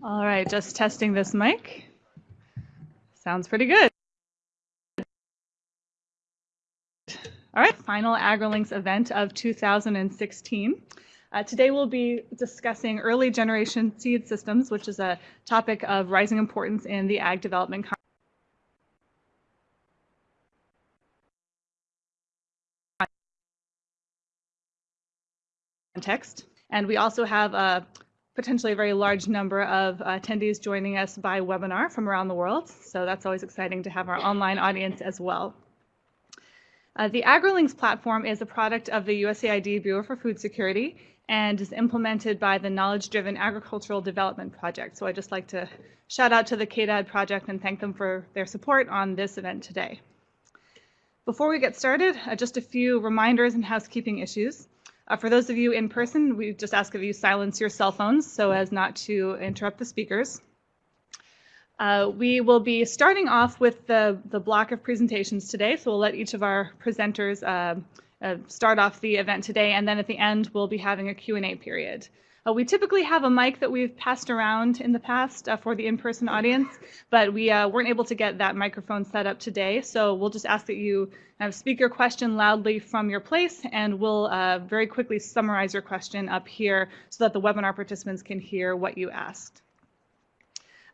All right, just testing this mic. Sounds pretty good. All right, final AgriLinks event of 2016. Uh, today we'll be discussing early generation seed systems, which is a topic of rising importance in the ag development context. And we also have a potentially a very large number of attendees joining us by webinar from around the world. So that's always exciting to have our online audience as well. Uh, the AgriLinks platform is a product of the USAID Bureau for Food Security and is implemented by the Knowledge Driven Agricultural Development Project. So I'd just like to shout out to the KDAD project and thank them for their support on this event today. Before we get started, uh, just a few reminders and housekeeping issues. Uh, for those of you in person, we just ask of you silence your cell phones so as not to interrupt the speakers. Uh, we will be starting off with the, the block of presentations today, so we'll let each of our presenters uh, uh start off the event today, and then at the end we'll be having a Q&A period. Uh, we typically have a mic that we've passed around in the past uh, for the in-person audience, but we uh, weren't able to get that microphone set up today. So we'll just ask that you uh, speak your question loudly from your place, and we'll uh, very quickly summarize your question up here so that the webinar participants can hear what you asked.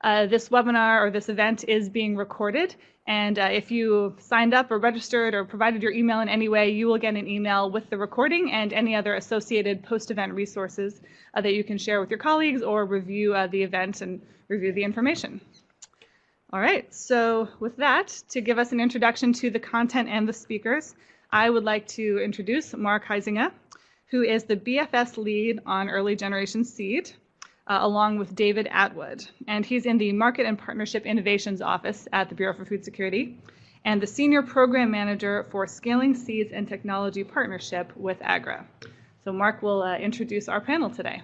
Uh, this webinar or this event is being recorded. And uh, if you signed up or registered or provided your email in any way, you will get an email with the recording and any other associated post-event resources uh, that you can share with your colleagues or review uh, the event and review the information. All right, so with that, to give us an introduction to the content and the speakers, I would like to introduce Mark Huisenga, who is the BFS lead on early generation seed uh, along with David Atwood. And he's in the Market and Partnership Innovations Office at the Bureau for Food Security and the Senior Program Manager for Scaling Seeds and Technology Partnership with AGRA. So Mark will uh, introduce our panel today.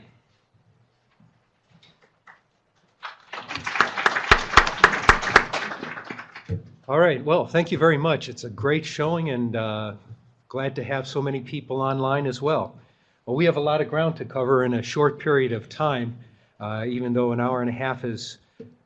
All right, well, thank you very much. It's a great showing and uh, glad to have so many people online as well. Well, we have a lot of ground to cover in a short period of time uh, even though an hour and a half is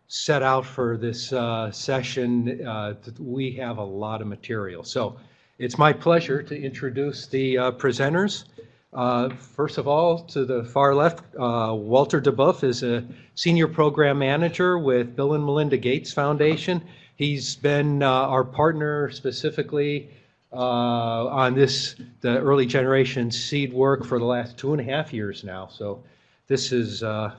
set out for this uh, session, uh, we have a lot of material. So it's my pleasure to introduce the uh, presenters. Uh, first of all, to the far left, uh, Walter de Boef is a senior program manager with Bill and Melinda Gates Foundation. He's been our partner specifically on this, the early generation seed work for the last two and a half years now. So this is uh,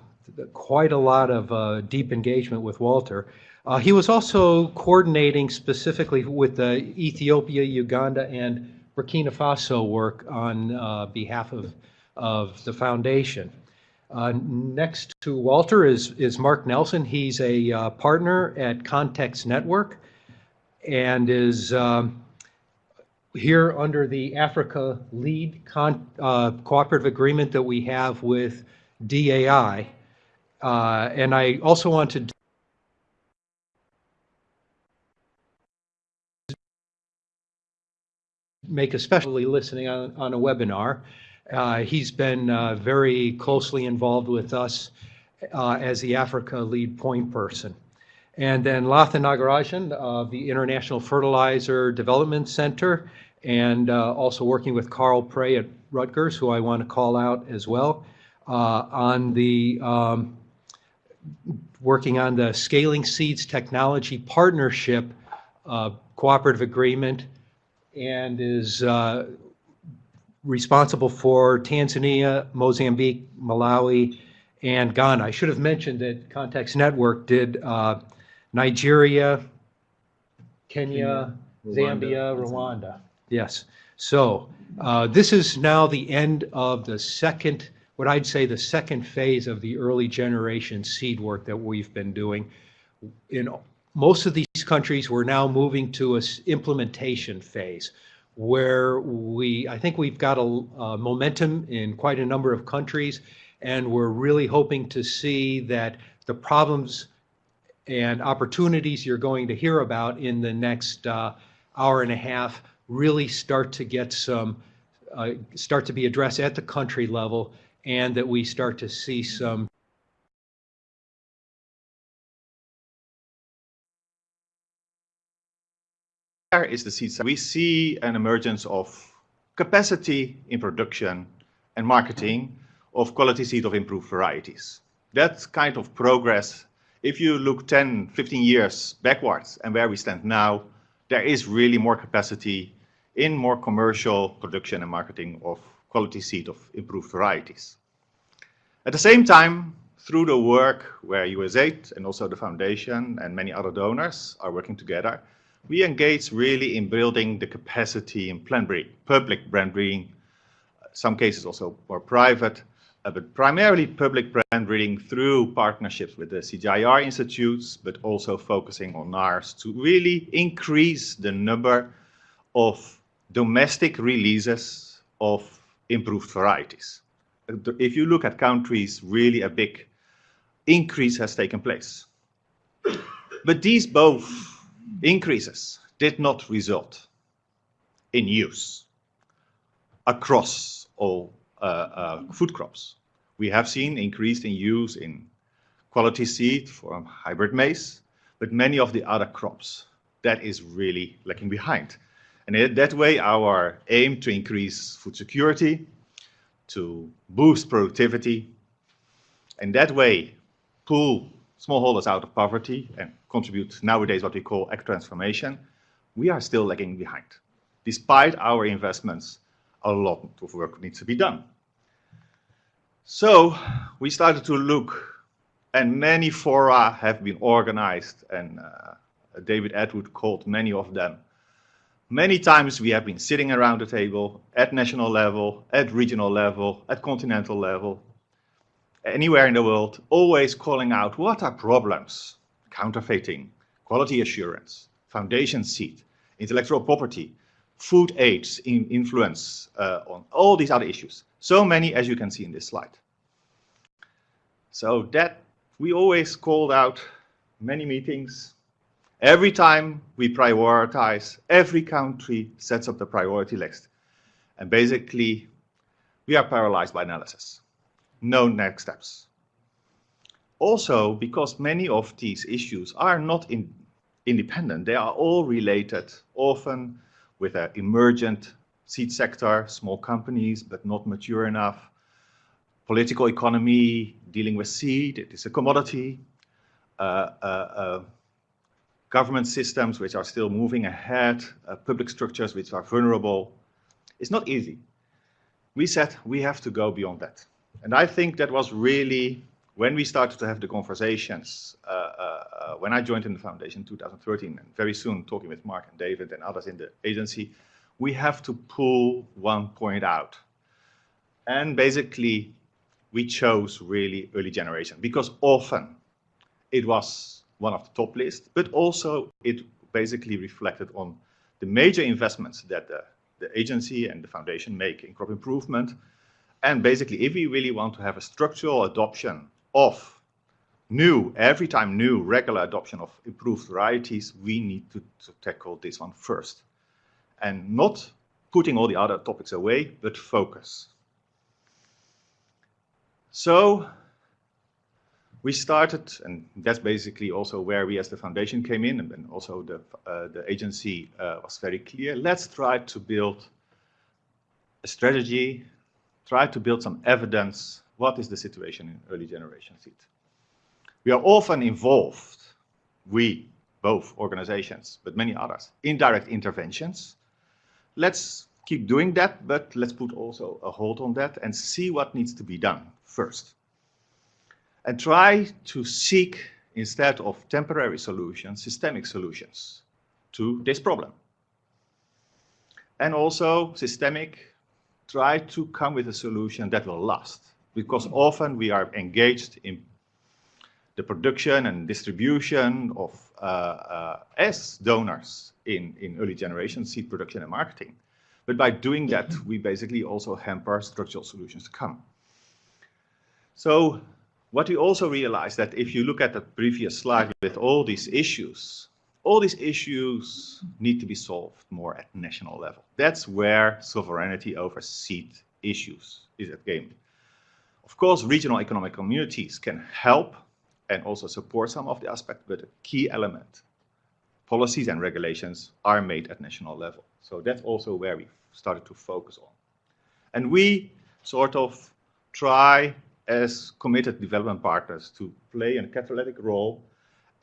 quite a lot of uh, deep engagement with Walter. Uh, he was also coordinating specifically with the Ethiopia, Uganda, and Burkina Faso work on uh, behalf of, of the foundation. Uh, next to Walter is, is Mark Nelson. He's a uh, partner at Context Network and is um, here under the Africa Lead uh, Cooperative Agreement that we have with DAI. Uh, and I also want to make especially listening on, on a webinar. Uh, he's been uh, very closely involved with us uh, as the Africa lead point person. And then Latha Nagarajan of the International Fertilizer Development Center and uh, also working with Carl Pray at Rutgers, who I want to call out as well, uh, on the um, working on the Scaling Seeds Technology Partnership uh, Cooperative Agreement and is uh, responsible for Tanzania, Mozambique, Malawi, and Ghana. I should have mentioned that Context Network did uh, Nigeria, Kenya, Kenya Zambia, Rwanda. Yes. So uh, this is now the end of the second what I'd say the second phase of the early generation seed work that we've been doing. In most of these countries, we're now moving to a implementation phase where we, I think we've got a, a momentum in quite a number of countries, and we're really hoping to see that the problems and opportunities you're going to hear about in the next uh, hour and a half really start to get some, uh, start to be addressed at the country level and that we start to see some is the seed We see an emergence of capacity in production and marketing of quality seed of improved varieties. That kind of progress, if you look 10, 15 years backwards and where we stand now, there is really more capacity in more commercial production and marketing of quality seed of improved varieties. At the same time, through the work where USAID and also the foundation and many other donors are working together, we engage really in building the capacity in plant breeding, public plant breeding, some cases also more private, uh, but primarily public plant breeding through partnerships with the CGIAR institutes, but also focusing on NARS to really increase the number of domestic releases of improved varieties. If you look at countries, really a big increase has taken place. But these both increases did not result in use across all uh, uh, food crops. We have seen increased in use in quality seed for hybrid maize, but many of the other crops, that is really lagging behind. And that way, our aim to increase food security, to boost productivity, and that way pull smallholders out of poverty and contribute nowadays what we call ag-transformation, we are still lagging behind. Despite our investments, a lot of work needs to be done. So we started to look, and many fora have been organized, and uh, David Atwood called many of them. Many times we have been sitting around the table at national level, at regional level, at continental level, anywhere in the world, always calling out what are problems? Counterfeiting, quality assurance, foundation seed, intellectual property, food aids in influence uh, on all these other issues. So many as you can see in this slide. So that we always called out many meetings. Every time we prioritize, every country sets up the priority list. And basically, we are paralyzed by analysis no next steps. Also, because many of these issues are not in, independent, they are all related, often with an emergent seed sector, small companies, but not mature enough, political economy, dealing with seed, it is a commodity, uh, uh, uh, government systems which are still moving ahead, uh, public structures which are vulnerable. It's not easy. We said we have to go beyond that. And I think that was really when we started to have the conversations, uh, uh, uh, when I joined in the foundation in 2013, and very soon talking with Mark and David and others in the agency, we have to pull one point out. And basically, we chose really early generation because often it was one of the top lists, but also it basically reflected on the major investments that the, the agency and the foundation make in crop improvement, and basically, if we really want to have a structural adoption of new, every time new, regular adoption of improved varieties, we need to, to tackle this one first. And not putting all the other topics away, but focus. So we started, and that's basically also where we as the foundation came in, and then also the, uh, the agency uh, was very clear. Let's try to build a strategy try to build some evidence what is the situation in early generation seed. We are often involved, we, both organizations, but many others, in direct interventions. Let's keep doing that, but let's put also a hold on that and see what needs to be done first. And try to seek, instead of temporary solutions, systemic solutions to this problem. And also systemic try to come with a solution that will last. Because often we are engaged in the production and distribution of uh, uh, donors in, in early generation seed production and marketing. But by doing that, we basically also hamper structural solutions to come. So what we also realize that if you look at the previous slide with all these issues, all these issues need to be solved more at national level. That's where sovereignty over seed issues is at game. Of course, regional economic communities can help and also support some of the aspects, but a key element policies and regulations are made at national level. So that's also where we started to focus on. And we sort of try as committed development partners to play a catalytic role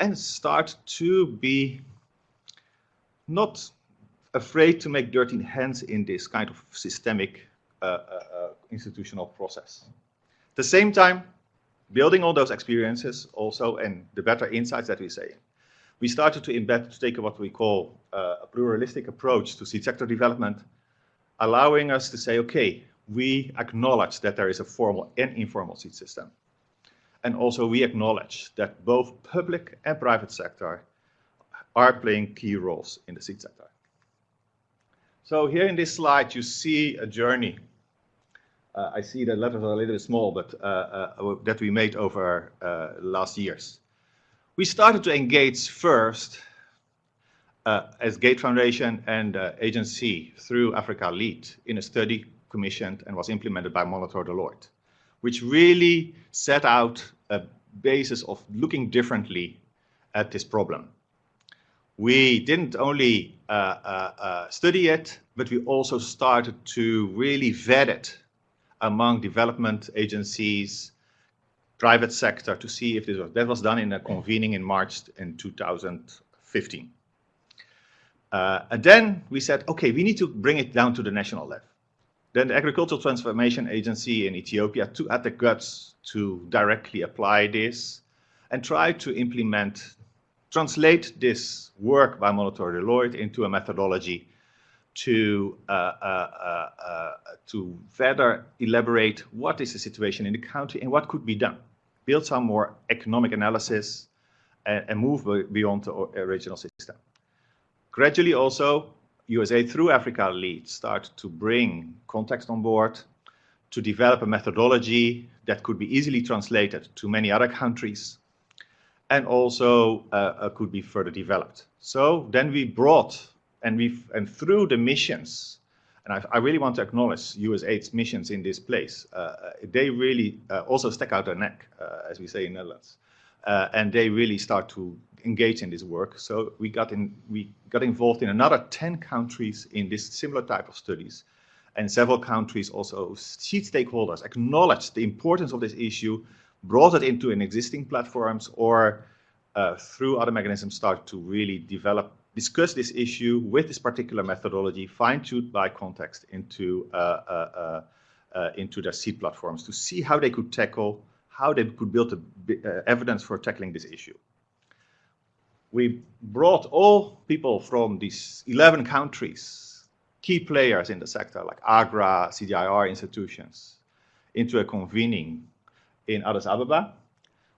and start to be not afraid to make dirty hands in this kind of systemic uh, uh, uh, institutional process. At the same time, building all those experiences also and the better insights that we say, we started to embed, to take what we call uh, a pluralistic approach to seed sector development, allowing us to say, okay, we acknowledge that there is a formal and informal seed system. And also we acknowledge that both public and private sector are playing key roles in the seed sector. So here in this slide, you see a journey. Uh, I see the letters are a little bit small, but uh, uh, that we made over uh, last years. We started to engage first uh, as Gate Foundation and uh, agency through Africa Lead in a study commissioned and was implemented by Monitor Deloitte, which really set out a basis of looking differently at this problem. We didn't only uh, uh, uh, study it, but we also started to really vet it among development agencies, private sector to see if this was, that was done in a convening in March in 2015. Uh, and then we said, okay, we need to bring it down to the national level. Then the Agricultural Transformation Agency in Ethiopia to, had the guts to directly apply this and try to implement, translate this work by Monitor Deloitte into a methodology to, uh, uh, uh, uh, to further elaborate what is the situation in the country and what could be done. Build some more economic analysis and, and move beyond the original system. Gradually also, USAID through Africa Lead start to bring context on board, to develop a methodology that could be easily translated to many other countries, and also uh, uh, could be further developed. So then we brought, and we and through the missions, and I, I, really want to acknowledge USAID's missions in this place. Uh, uh, they really uh, also stick out their neck, uh, as we say in Netherlands, and they really start to engage in this work. So we got in, we got involved in another 10 countries in this similar type of studies. And several countries also, seed stakeholders acknowledged the importance of this issue, brought it into an existing platforms or uh, through other mechanisms start to really develop, discuss this issue with this particular methodology, fine-tuned by context into, uh, uh, uh, uh into their seed platforms to see how they could tackle, how they could build a, uh, evidence for tackling this issue we brought all people from these 11 countries, key players in the sector like AGRA, CGIAR institutions, into a convening in Addis Ababa,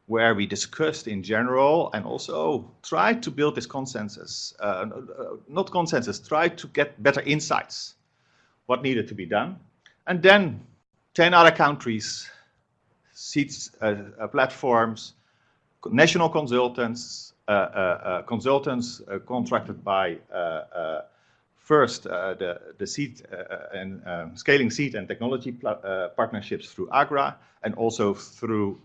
where we discussed in general and also tried to build this consensus, uh, not consensus, tried to get better insights, what needed to be done. And then 10 other countries, seats, uh, uh, platforms, national consultants, Uh, uh, uh, consultants contracted by first the, the seed and um, scaling seed and technology partnerships through AGRA and also through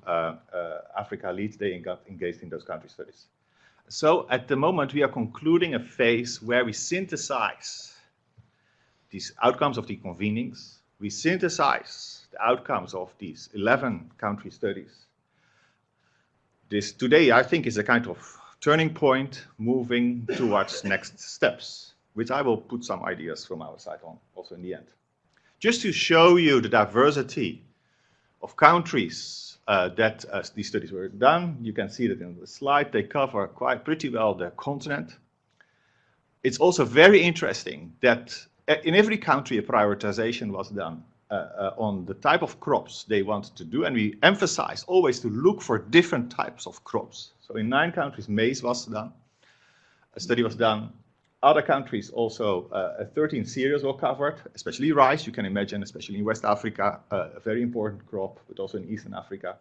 Africa Lead, they got engaged in those country studies. So at the moment, we are concluding a phase where we synthesize these outcomes of the convenings. We synthesize the outcomes of these 11 country studies. This today, I think, is a kind of turning point, moving towards next steps, which I will put some ideas from our side on also in the end. Just to show you the diversity of countries uh, that uh, these studies were done, you can see that in the slide. They cover quite pretty well the continent. It's also very interesting that uh, in every country a prioritization was done on the type of crops they wanted to do, and we emphasized always to look for different types of crops. So in nine countries, maize was done. A study was done. Other countries also, uh, 13 cereals were covered, especially rice. You can imagine, especially in West Africa, uh, a very important crop, but also in Eastern Africa.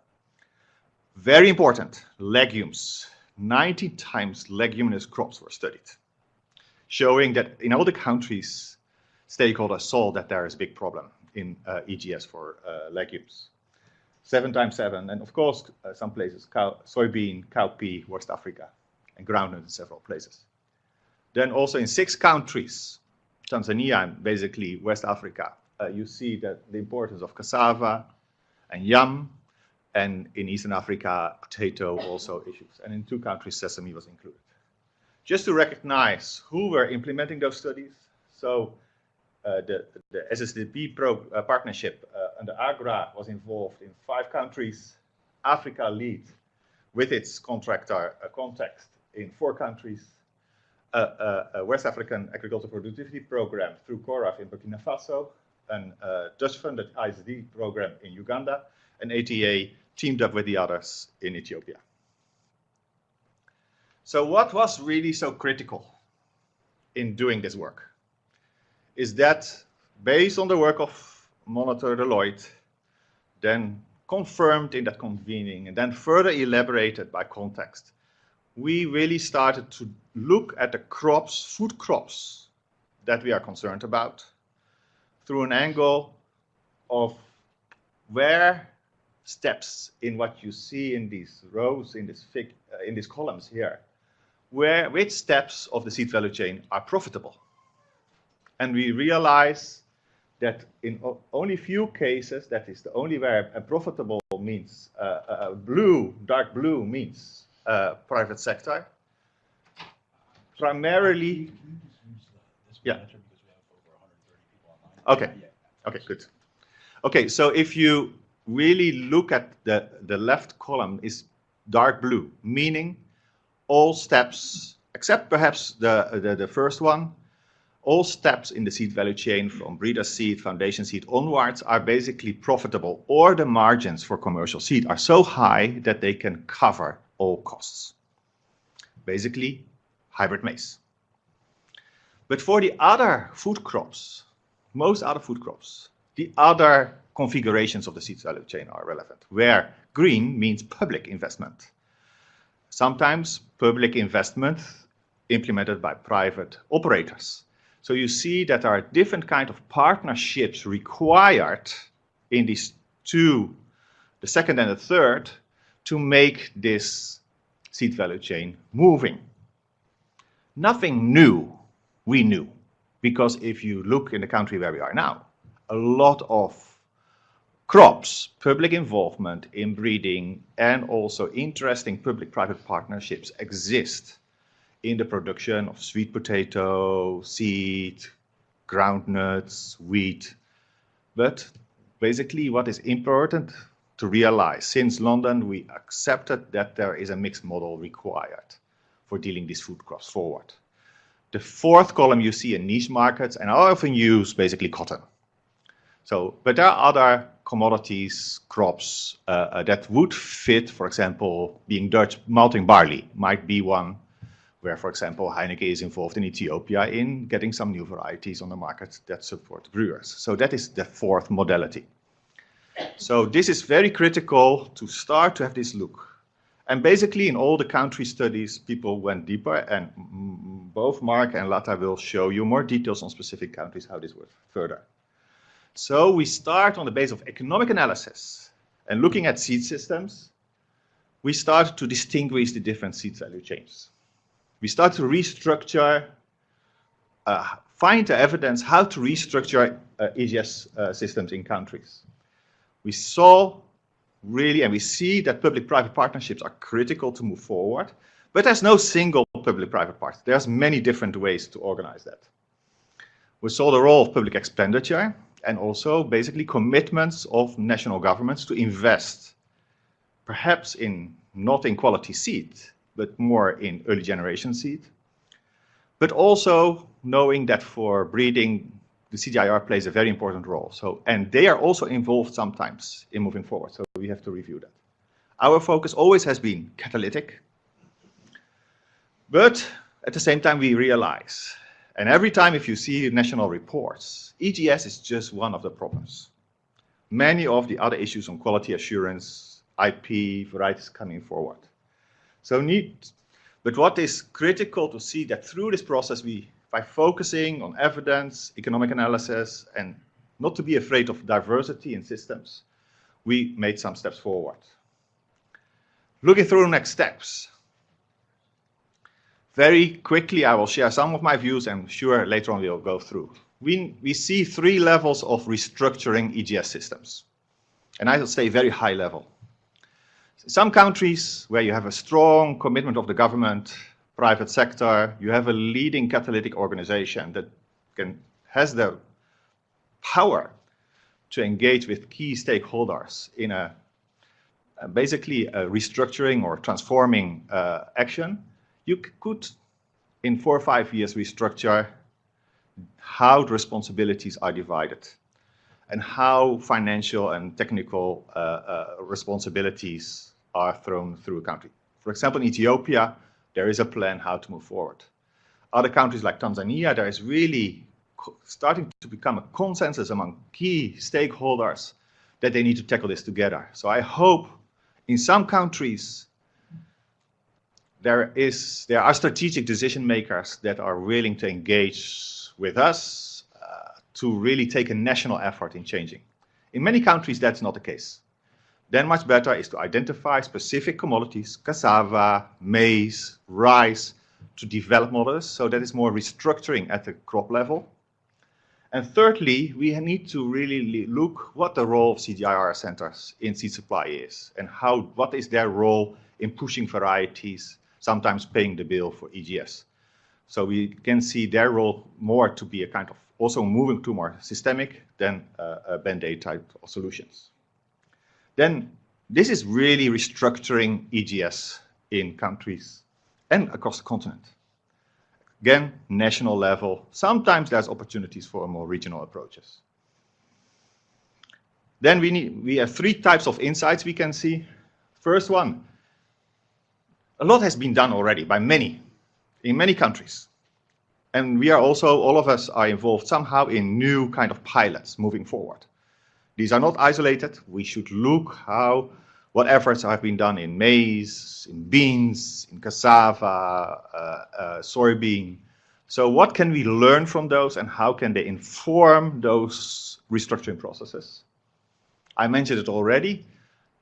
Very important, legumes. 90 times leguminous crops were studied, showing that in all the countries, stakeholders saw that there is a big problem in uh, EGS for uh, legumes seven times seven, and of course, uh, some places, cow, soybean, cowpea, West Africa, and groundnut in several places. Then also in six countries, Tanzania and basically West Africa, you see that the importance of cassava and yam, and in Eastern Africa, potato also issues. And in two countries, sesame was included. Just to recognize who were implementing those studies, so the, the SSTP pro, uh, partnership uh, under AGRA was involved in five countries. Africa lead with its contractor uh, context in four countries. a West African Agricultural Productivity Program through CORAF in Burkina Faso, an uh, Dutch-funded ISD program in Uganda, and ATA teamed up with the others in Ethiopia. So what was really so critical in doing this work? Is that based on the work of Monitor Deloitte, then confirmed in that convening, and then further elaborated by context, we really started to look at the crops, food crops, that we are concerned about through an angle of where steps in what you see in these rows, in, this fig, uh, in these columns here, where which steps of the seed value chain are profitable and we realize that in only few cases, that is the only where a profitable means uh, uh, blue, dark blue means uh, private sector. Primarily, yeah. Okay, okay, good. Okay, so if you really look at the, the left column is dark blue, meaning all steps, except perhaps the, the, the first one, all steps in the seed value chain from breeder seed, foundation seed onwards are basically profitable or the margins for commercial seed are so high that they can cover all costs. Basically, hybrid maize. But for the other food crops, most other food crops, the other configurations of the seed value chain are relevant, where green means public investment. Sometimes public investment implemented by private operators. So you see that there are different kind of partnerships required in these two, the second and the third, to make this seed value chain moving. Nothing new we knew, because if you look in the country where we are now, a lot of crops, public involvement in breeding, and also interesting public-private partnerships exist in the production of sweet potato, seed, groundnuts, wheat. But basically what is important to realize, since London we accepted that there is a mixed model required for dealing these food crops forward. The fourth column you see in niche markets, and I often use basically cotton. So, but there are other commodities, crops uh, uh, that would fit, for example, being Dutch malting barley might be one where, for example, Heineken is involved in Ethiopia in getting some new varieties on the market that support brewers. So that is the fourth modality. So this is very critical to start to have this look. And basically in all the country studies, people went deeper and both Mark and Latha will show you more details on specific countries, how this works further. So we start on the base of economic analysis and looking at seed systems, we start to distinguish the different seed value chains we start to restructure, uh, find the evidence how to restructure uh, EGS uh, systems in countries. We saw really, and we see that public-private partnerships are critical to move forward, but there's no single public-private partnership. There's many different ways to organize that. We saw the role of public expenditure and also basically commitments of national governments to invest, perhaps in not in quality seed, but more in early generation seed. But also knowing that for breeding, the CGIAR plays a very important role. So, and they are also involved sometimes in moving forward. So we have to review that. Our focus always has been catalytic. But at the same time, we realize, and every time if you see national reports, EGS is just one of the problems. Many of the other issues on quality assurance, IP, varieties coming forward. So need, but what is critical to see that through this process, we, by focusing on evidence, economic analysis, and not to be afraid of diversity in systems, we made some steps forward. Looking through the next steps. very quickly, I will share some of my views, and sure, later on we'll go through. We, we see three levels of restructuring EGS systems, and I will say very high level. Some countries where you have a strong commitment of the government, private sector, you have a leading catalytic organization that can, has the power to engage with key stakeholders in a, basically a restructuring or transforming uh, action, you could, in four or five years, restructure how the responsibilities are divided and how financial and technical uh, uh, responsibilities are thrown through a country. For example, in Ethiopia, there is a plan how to move forward. Other countries like Tanzania, there is really starting to become a consensus among key stakeholders that they need to tackle this together. So I hope in some countries there is there are strategic decision makers that are willing to engage with us uh, to really take a national effort in changing. In many countries, that's not the case. Then much better is to identify specific commodities, cassava, maize, rice, to develop models so that is more restructuring at the crop level. And thirdly, we need to really look what the role of CGIAR centers in seed supply is and how what is their role in pushing varieties sometimes paying the bill for EGS. So we can see their role more to be a kind of also moving to more systemic than uh, a band-aid type of solutions. Then this is really restructuring EGS in countries and across the continent. Again, national level. Sometimes there's opportunities for more regional approaches. Then we, need, we have three types of insights we can see. First one, a lot has been done already by many, in many countries. And we are also, all of us are involved somehow in new kind of pilots moving forward. These are not isolated. We should look how, what efforts have been done in maize, in beans, in cassava, uh, uh, soybean. So what can we learn from those and how can they inform those restructuring processes? I mentioned it already.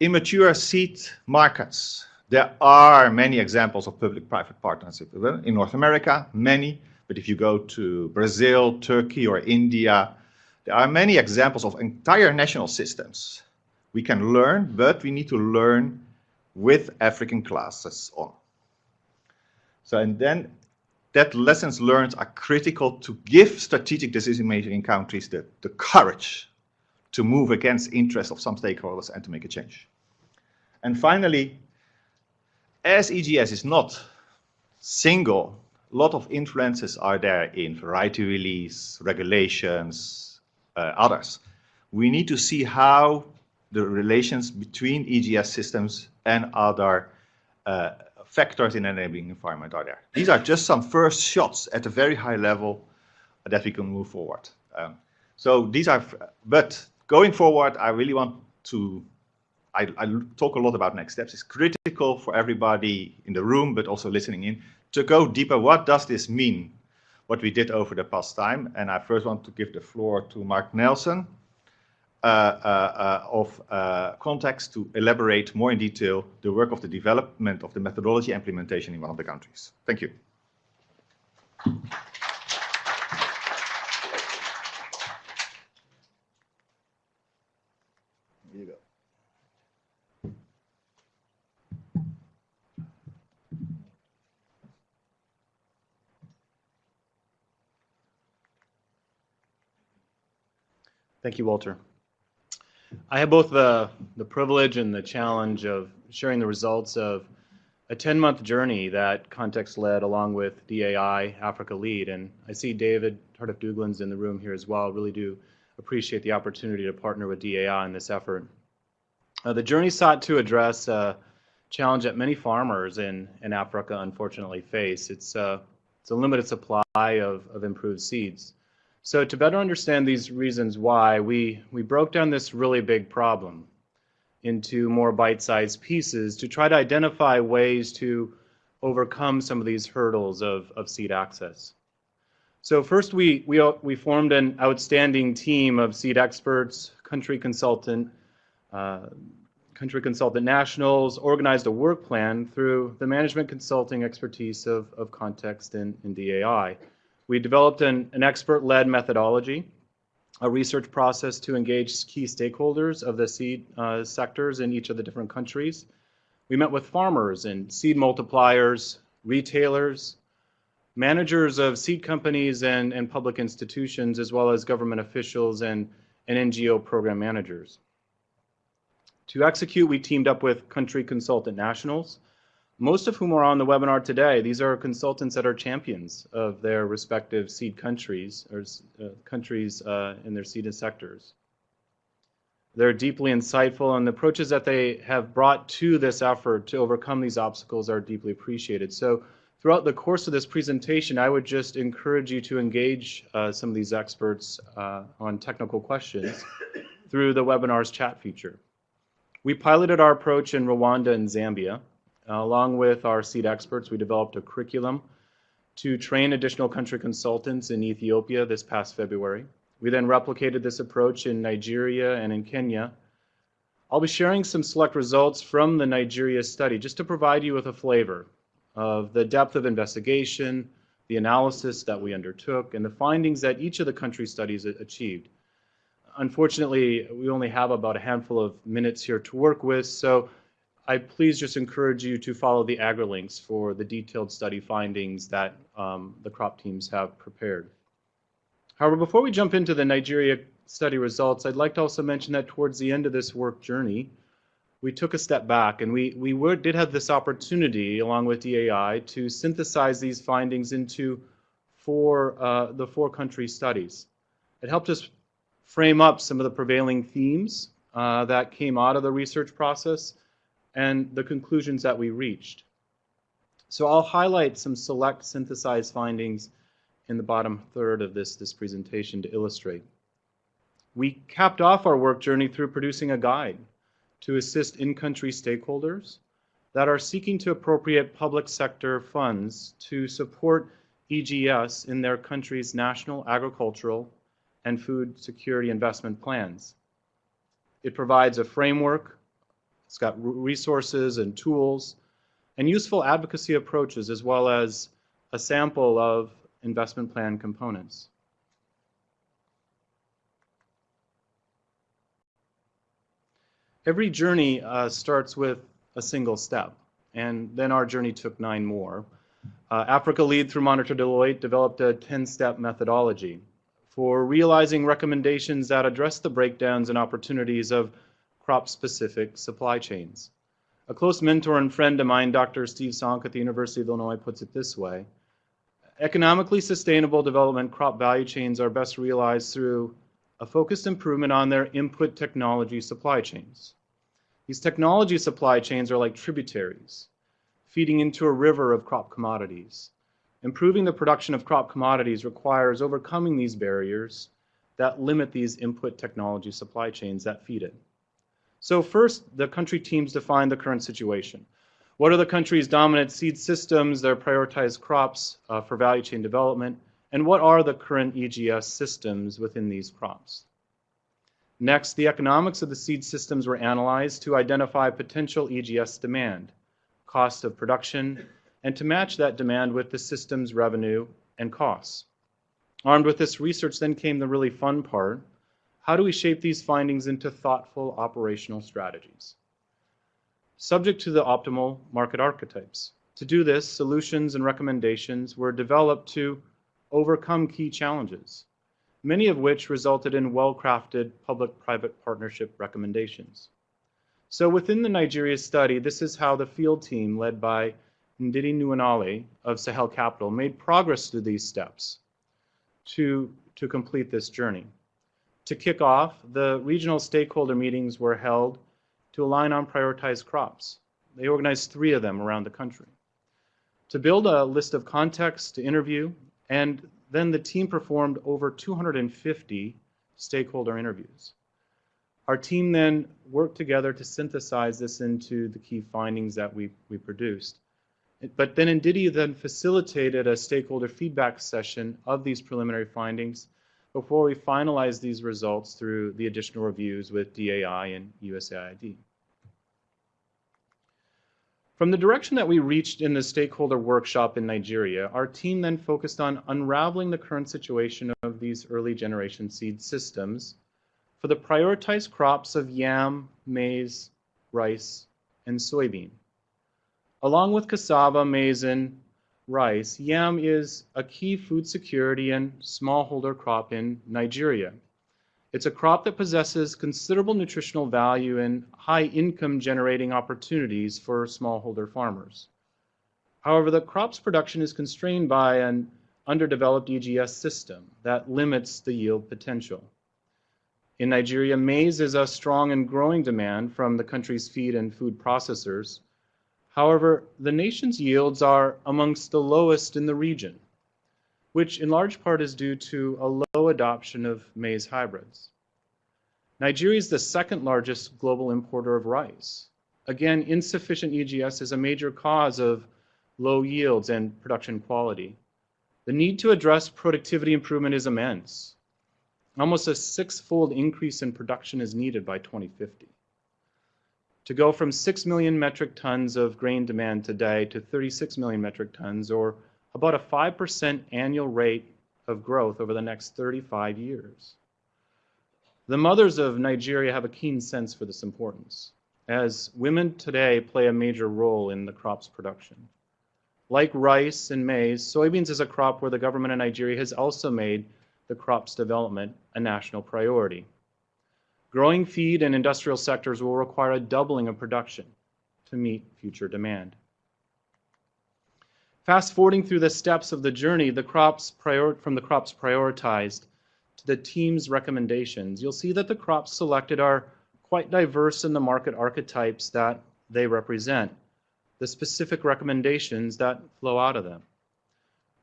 Immature seed markets there are many examples of public-private partnership in North America, many, but if you go to Brazil, Turkey, or India, there are many examples of entire national systems. We can learn, but we need to learn with African classes on. So, and then that lessons learned are critical to give strategic decision-making countries the, the courage to move against interests of some stakeholders and to make a change. And finally, as EGS is not single, a lot of influences are there in variety release, regulations, others. We need to see how the relations between EGS systems and other uh, factors in enabling environment are there. These are just some first shots at a very high level that we can move forward. Um, so these are, but going forward, I really want to I, I, talk a lot about next steps. It's critical for everybody in the room, but also listening in, to go deeper. What does this mean, what we did over the past time? And I first want to give the floor to Mark Nelson uh, uh, uh, of Context to elaborate more in detail the work of the development of the methodology implementation in one of the countries. Thank you. Thank you, Walter. I have both the, the privilege and the challenge of sharing the results of a 10-month journey that Context led along with DAI Africa Lead. And I see David Tardif Douglin's in the room here as well. Really do appreciate the opportunity to partner with DAI in this effort. Uh, the journey sought to address a challenge that many farmers in, in Africa unfortunately face. It's, uh, it's a limited supply of, of improved seeds. So to better understand these reasons why, we, we broke down this really big problem into more bite-sized pieces to try to identify ways to overcome some of these hurdles of, of seed access. So first we, we, we formed an outstanding team of seed experts, country consultant, uh, country consultant nationals organized a work plan through the management consulting expertise of, of context and, and DAI. We developed an, an expert-led methodology, a research process to engage key stakeholders of the seed uh, sectors in each of the different countries. We met with farmers and seed multipliers, retailers, managers of seed companies and, and public institutions, as well as government officials and, and NGO program managers. To execute, we teamed up with country consultant nationals, most of whom are on the webinar today. These are consultants that are champions of their respective seed countries or uh, countries uh, in their seed sectors. They're deeply insightful, and the approaches that they have brought to this effort to overcome these obstacles are deeply appreciated. So throughout the course of this presentation, I would just encourage you to engage uh, some of these experts uh, on technical questions through the webinar's chat feature. We piloted our approach in Rwanda and Zambia. Uh, along with our seed experts, we developed a curriculum to train additional country consultants in Ethiopia this past February. We then replicated this approach in Nigeria and in Kenya. I'll be sharing some select results from the Nigeria study just to provide you with a flavor of the depth of investigation, the analysis that we undertook, and the findings that each of the country studies achieved unfortunately, we only have about a handful of minutes here to work with, so I please just encourage you to follow the AgriLinks for the detailed study findings that um, the crop teams have prepared. However, before we jump into the Nigeria study results, I'd like to also mention that towards the end of this work journey, we took a step back and we, we were, did have this opportunity, along with DAI, to synthesize these findings into four, uh, the four country studies. It helped us frame up some of the prevailing themes uh, that came out of the research process and the conclusions that we reached. So I'll highlight some select synthesized findings in the bottom third of this, this presentation to illustrate. We capped off our work journey through producing a guide to assist in-country stakeholders that are seeking to appropriate public sector funds to support EGS in their country's national agricultural and food security investment plans. It provides a framework, it's got resources and tools, and useful advocacy approaches, as well as a sample of investment plan components. Every journey uh, starts with a single step, and then our journey took nine more. Uh, Africa Lead through Monitor Deloitte developed a 10-step methodology for realizing recommendations that address the breakdowns and opportunities of crop-specific supply chains. A close mentor and friend of mine, Dr. Steve Sonka at the University of Illinois, puts it this way. Economically sustainable development crop value chains are best realized through a focused improvement on their input technology supply chains. These technology supply chains are like tributaries, feeding into a river of crop commodities. Improving the production of crop commodities requires overcoming these barriers that limit these input technology supply chains that feed it. So first, the country teams define the current situation. What are the country's dominant seed systems, their prioritized crops uh, for value chain development, and what are the current EGS systems within these crops? Next, the economics of the seed systems were analyzed to identify potential EGS demand, cost of production, and to match that demand with the system's revenue and costs. Armed with this research then came the really fun part. How do we shape these findings into thoughtful operational strategies? Subject to the optimal market archetypes. To do this, solutions and recommendations were developed to overcome key challenges, many of which resulted in well-crafted public-private partnership recommendations. So within the Nigeria study, this is how the field team led by Ndidi Nwuneli of Sahel Capital made progress through these steps to, to complete this journey. To kick off, the regional stakeholder meetings were held to align on prioritized crops. They organized three of them around the country. To build a list of contexts to interview, and then the team performed over 250 stakeholder interviews. Our team then worked together to synthesize this into the key findings that we, we produced. But then Ndidi then facilitated a stakeholder feedback session of these preliminary findings before we finalize these results through the additional reviews with DAI and USAID. From the direction that we reached in the stakeholder workshop in Nigeria, our team then focused on unraveling the current situation of these early generation seed systems for the prioritized crops of yam, maize, rice, and soybean. Along with cassava, maize, and rice, yam is a key food security and smallholder crop in Nigeria. It's a crop that possesses considerable nutritional value and high income generating opportunities for smallholder farmers. However, the crop's production is constrained by an underdeveloped EGS system that limits the yield potential. In Nigeria, maize is a strong and growing demand from the country's feed and food processors. However, the nation's yields are amongst the lowest in the region which in large part is due to a low adoption of maize hybrids. Nigeria is the second largest global importer of rice. Again, insufficient EGS is a major cause of low yields and production quality. The need to address productivity improvement is immense. Almost a six-fold increase in production is needed by 2050. To go from 6 million metric tons of grain demand today to 36 million metric tons, or about a 5% annual rate of growth over the next 35 years. The mothers of Nigeria have a keen sense for this importance, as women today play a major role in the crop's production. Like rice and maize, soybeans is a crop where the government of Nigeria has also made the crop's development a national priority. Growing feed and industrial sectors will require a doubling of production to meet future demand. Fast forwarding through the steps of the journey, the crops from the crops prioritized to the team's recommendations, you'll see that the crops selected are quite diverse in the market archetypes that they represent, the specific recommendations that flow out of them.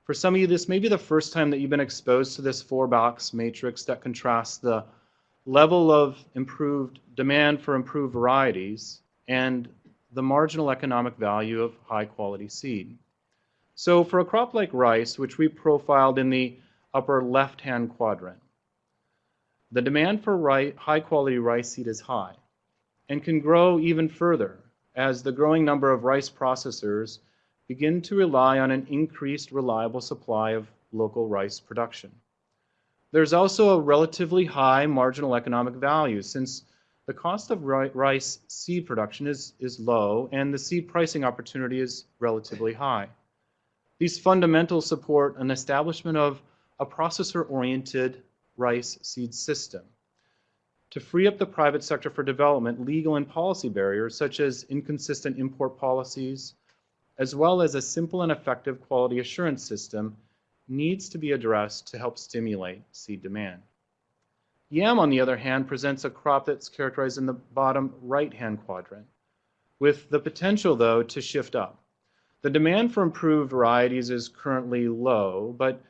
For some of you, this may be the first time that you've been exposed to this four box matrix that contrasts the level of improved demand for improved varieties and the marginal economic value of high quality seed. So for a crop like rice, which we profiled in the upper left-hand quadrant, the demand for high quality rice seed is high and can grow even further as the growing number of rice processors begin to rely on an increased reliable supply of local rice production. There's also a relatively high marginal economic value since the cost of rice seed production is, is low and the seed pricing opportunity is relatively high. These fundamentals support an establishment of a processor-oriented rice seed system. To free up the private sector for development, legal and policy barriers such as inconsistent import policies, as well as a simple and effective quality assurance system needs to be addressed to help stimulate seed demand. Yam, on the other hand, presents a crop that's characterized in the bottom right-hand quadrant, with the potential, though, to shift up. The demand for improved varieties is currently low, but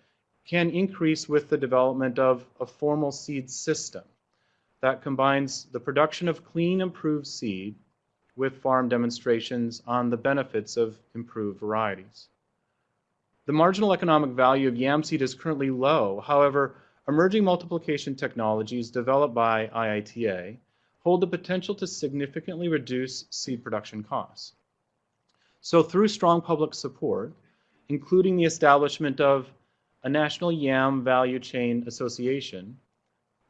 can increase with the development of a formal seed system that combines the production of clean, improved seed with farm demonstrations on the benefits of improved varieties. The marginal economic value of yam seed is currently low. However, emerging multiplication technologies developed by IITA hold the potential to significantly reduce seed production costs. So through strong public support, including the establishment of a national yam value chain association,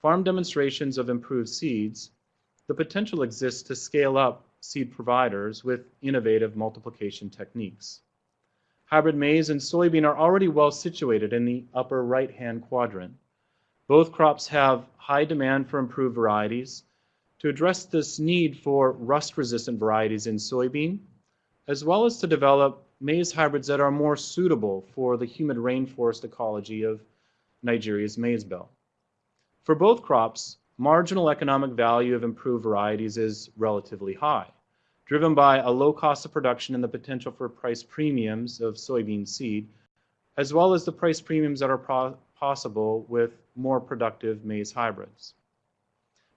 farm demonstrations of improved seeds, the potential exists to scale up seed providers with innovative multiplication techniques. Hybrid maize and soybean are already well situated in the upper right-hand quadrant. Both crops have high demand for improved varieties. To address this need for rust-resistant varieties in soybean, as well as to develop maize hybrids that are more suitable for the humid rainforest ecology of Nigeria's maize belt. For both crops, marginal economic value of improved varieties is relatively high, driven by a low cost of production and the potential for price premiums of soybean seed, as well as the price premiums that are possible with more productive maize hybrids.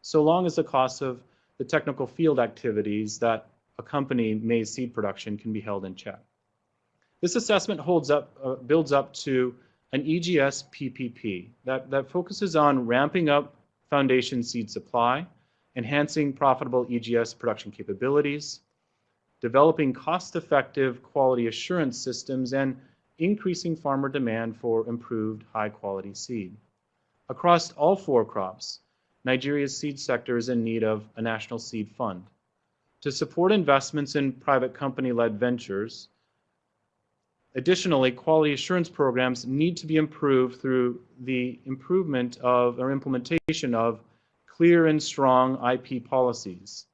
So long as the cost of the technical field activities that accompany maize seed production can be held in check. This assessment holds up, uh, builds up to an EGS PPP that, that focuses on ramping up foundation seed supply, enhancing profitable EGS production capabilities, developing cost-effective quality assurance systems, and increasing farmer demand for improved high-quality seed. Across all four crops, Nigeria's seed sector is in need of a national seed fund. To support investments in private company-led ventures, additionally, quality assurance programs need to be improved through the improvement of or implementation of clear and strong IP policies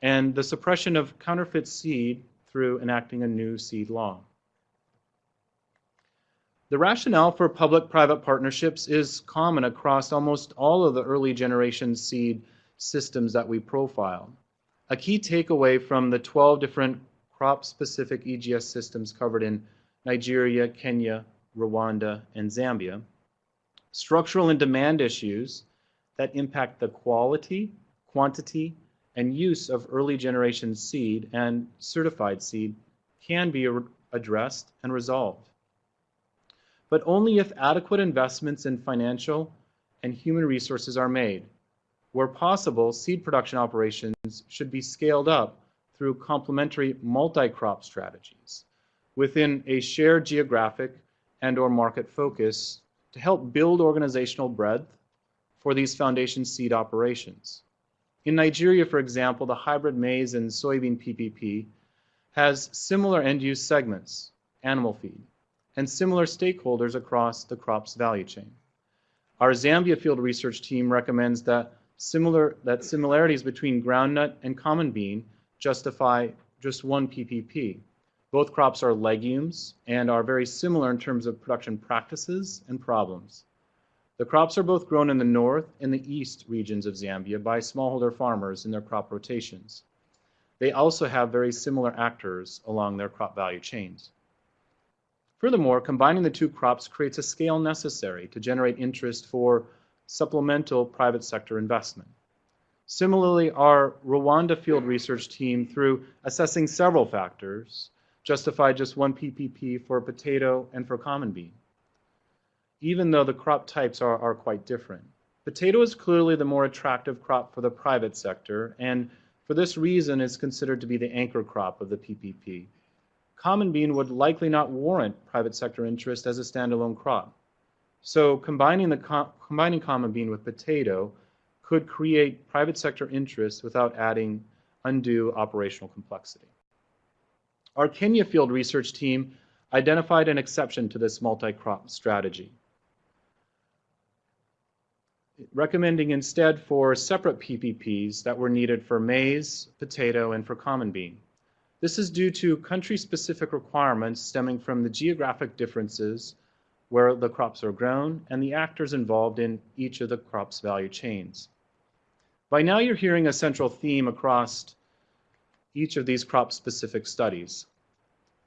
and the suppression of counterfeit seed through enacting a new seed law. The rationale for public-private partnerships is common across almost all of the early generation seed systems that we profile. A key takeaway from the 12 different crop-specific EGS systems covered in Nigeria, Kenya, Rwanda, and Zambia, structural and demand issues that impact the quality, quantity, and use of early generation seed and certified seed can be addressed and resolved but only if adequate investments in financial and human resources are made. Where possible, seed production operations should be scaled up through complementary multi-crop strategies within a shared geographic and or market focus to help build organizational breadth for these foundation seed operations. In Nigeria, for example, the hybrid maize and soybean PPP has similar end-use segments, animal feed, and similar stakeholders across the crop's value chain. Our Zambia field research team recommends that similar that similarities between groundnut and common bean justify just one PPP. Both crops are legumes and are very similar in terms of production practices and problems. The crops are both grown in the north and the east regions of Zambia by smallholder farmers in their crop rotations. They also have very similar actors along their crop value chains. Furthermore, combining the two crops creates a scale necessary to generate interest for supplemental private sector investment. Similarly, our Rwanda field research team, through assessing several factors, justified just one PPP for potato and for common bean, even though the crop types are, are quite different. Potato is clearly the more attractive crop for the private sector, and for this reason is considered to be the anchor crop of the PPP common bean would likely not warrant private sector interest as a standalone crop. So combining, the com combining common bean with potato could create private sector interest without adding undue operational complexity. Our Kenya field research team identified an exception to this multi-crop strategy, recommending instead for separate PPPs that were needed for maize, potato, and for common bean. This is due to country-specific requirements stemming from the geographic differences where the crops are grown and the actors involved in each of the crop's value chains. By now you're hearing a central theme across each of these crop-specific studies.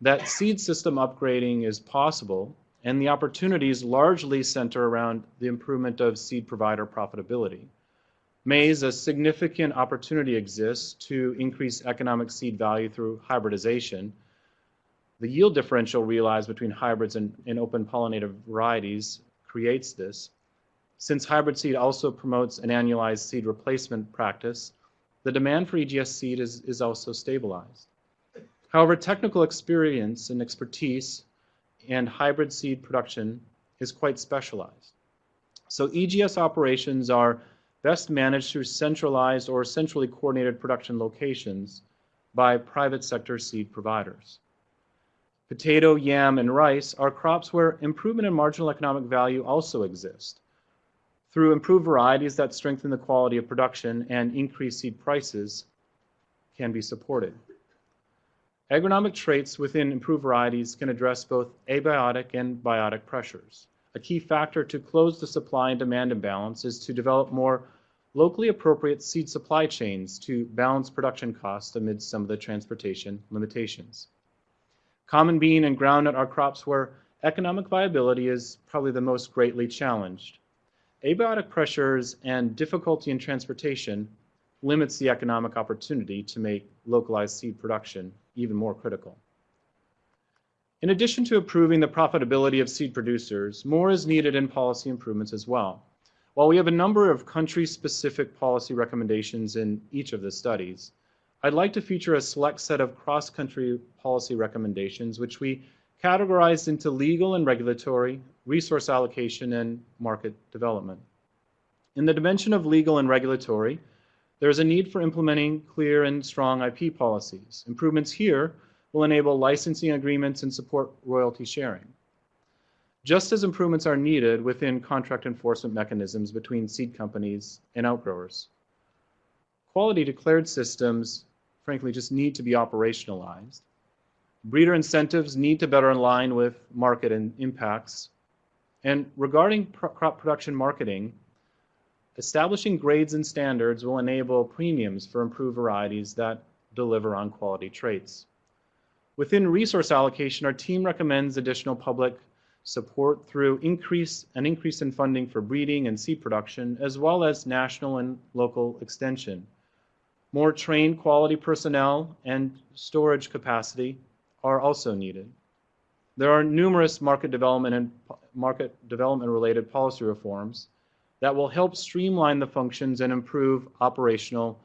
That seed system upgrading is possible and the opportunities largely center around the improvement of seed provider profitability maize, a significant opportunity exists to increase economic seed value through hybridization. The yield differential realized between hybrids and, and open pollinated varieties creates this. Since hybrid seed also promotes an annualized seed replacement practice, the demand for EGS seed is, is also stabilized. However, technical experience and expertise and hybrid seed production is quite specialized. So EGS operations are best managed through centralized or centrally coordinated production locations by private sector seed providers. Potato, yam, and rice are crops where improvement in marginal economic value also exist. Through improved varieties that strengthen the quality of production and increase seed prices can be supported. Agronomic traits within improved varieties can address both abiotic and biotic pressures. A key factor to close the supply and demand imbalance is to develop more locally appropriate seed supply chains to balance production costs amid some of the transportation limitations. Common bean and groundnut are crops where economic viability is probably the most greatly challenged. Abiotic pressures and difficulty in transportation limits the economic opportunity to make localized seed production even more critical. In addition to improving the profitability of seed producers, more is needed in policy improvements as well. While we have a number of country-specific policy recommendations in each of the studies, I'd like to feature a select set of cross-country policy recommendations, which we categorized into legal and regulatory, resource allocation, and market development. In the dimension of legal and regulatory, there is a need for implementing clear and strong IP policies. Improvements here will enable licensing agreements and support royalty sharing. Just as improvements are needed within contract enforcement mechanisms between seed companies and outgrowers. Quality declared systems, frankly, just need to be operationalized. Breeder incentives need to better align with market and impacts. And regarding crop production marketing, establishing grades and standards will enable premiums for improved varieties that deliver on quality traits. Within resource allocation, our team recommends additional public support through increase an increase in funding for breeding and seed production, as well as national and local extension. More trained quality personnel and storage capacity are also needed. There are numerous market development and market development related policy reforms that will help streamline the functions and improve operational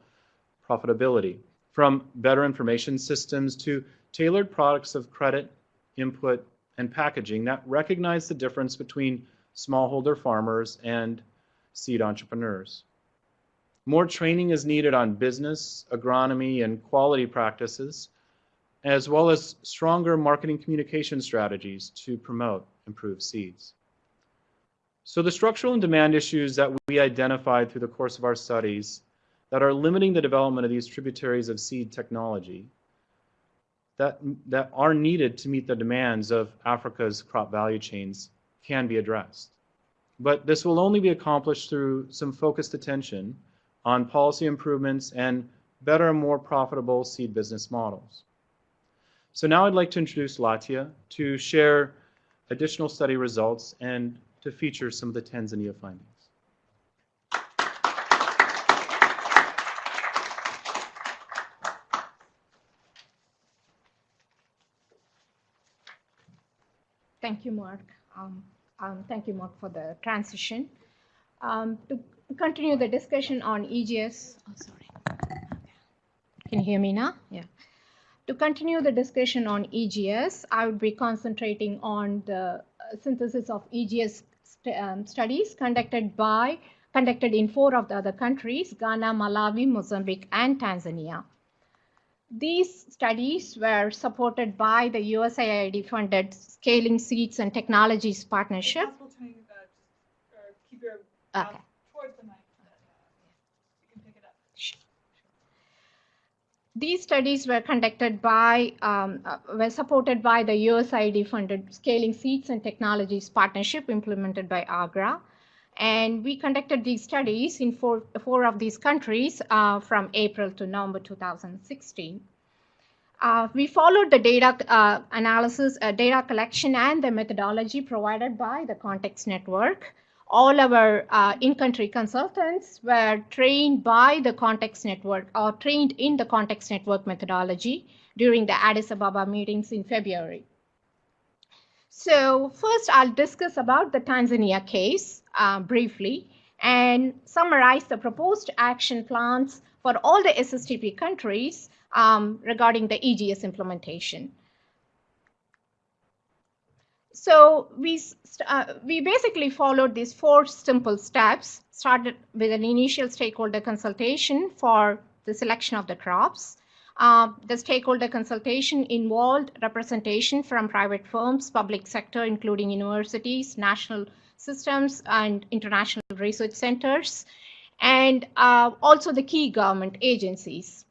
profitability from better information systems to tailored products of credit, input, and packaging that recognize the difference between smallholder farmers and seed entrepreneurs. More training is needed on business, agronomy, and quality practices, as well as stronger marketing communication strategies to promote improved seeds. So the structural and demand issues that we identified through the course of our studies that are limiting the development of these tributaries of seed technology that, that are needed to meet the demands of Africa's crop value chains can be addressed. But this will only be accomplished through some focused attention on policy improvements and better and more profitable seed business models. So now I'd like to introduce Latha to share additional study results and to feature some of the Tanzania findings. Thank you, Mark. Um, um, thank you, Mark, for the transition. Um, to continue the discussion on EGS, oh, sorry. Can you hear me now? Yeah. To continue the discussion on EGS, I would be concentrating on the synthesis of EGS st um, studies conducted by conducted in four of the other countries, Ghana, Malawi, Mozambique, and Tanzania. These studies were supported by the USAID funded Scaling Seeds and Technologies Partnership. Okay. These studies were conducted by, um, uh, were supported by the USAID funded Scaling Seeds and Technologies Partnership implemented by AGRA. And we conducted these studies in four, four of these countries uh, from April to November 2016. Uh, we followed the data uh, analysis, uh, data collection, and the methodology provided by the Context Network. All our uh, in-country consultants were trained by the Context Network or trained in the Context Network methodology during the Addis Ababa meetings in February. So first I'll discuss about the Tanzania case uh, briefly and summarize the proposed action plans for all the SSTP countries um, regarding the EGS implementation. So we, uh, we basically followed these four simple steps, started with an initial stakeholder consultation for the selection of the crops. Uh, the stakeholder consultation involved representation from private firms, public sector, including universities, national systems, and international research centers, and uh, also the key government agencies.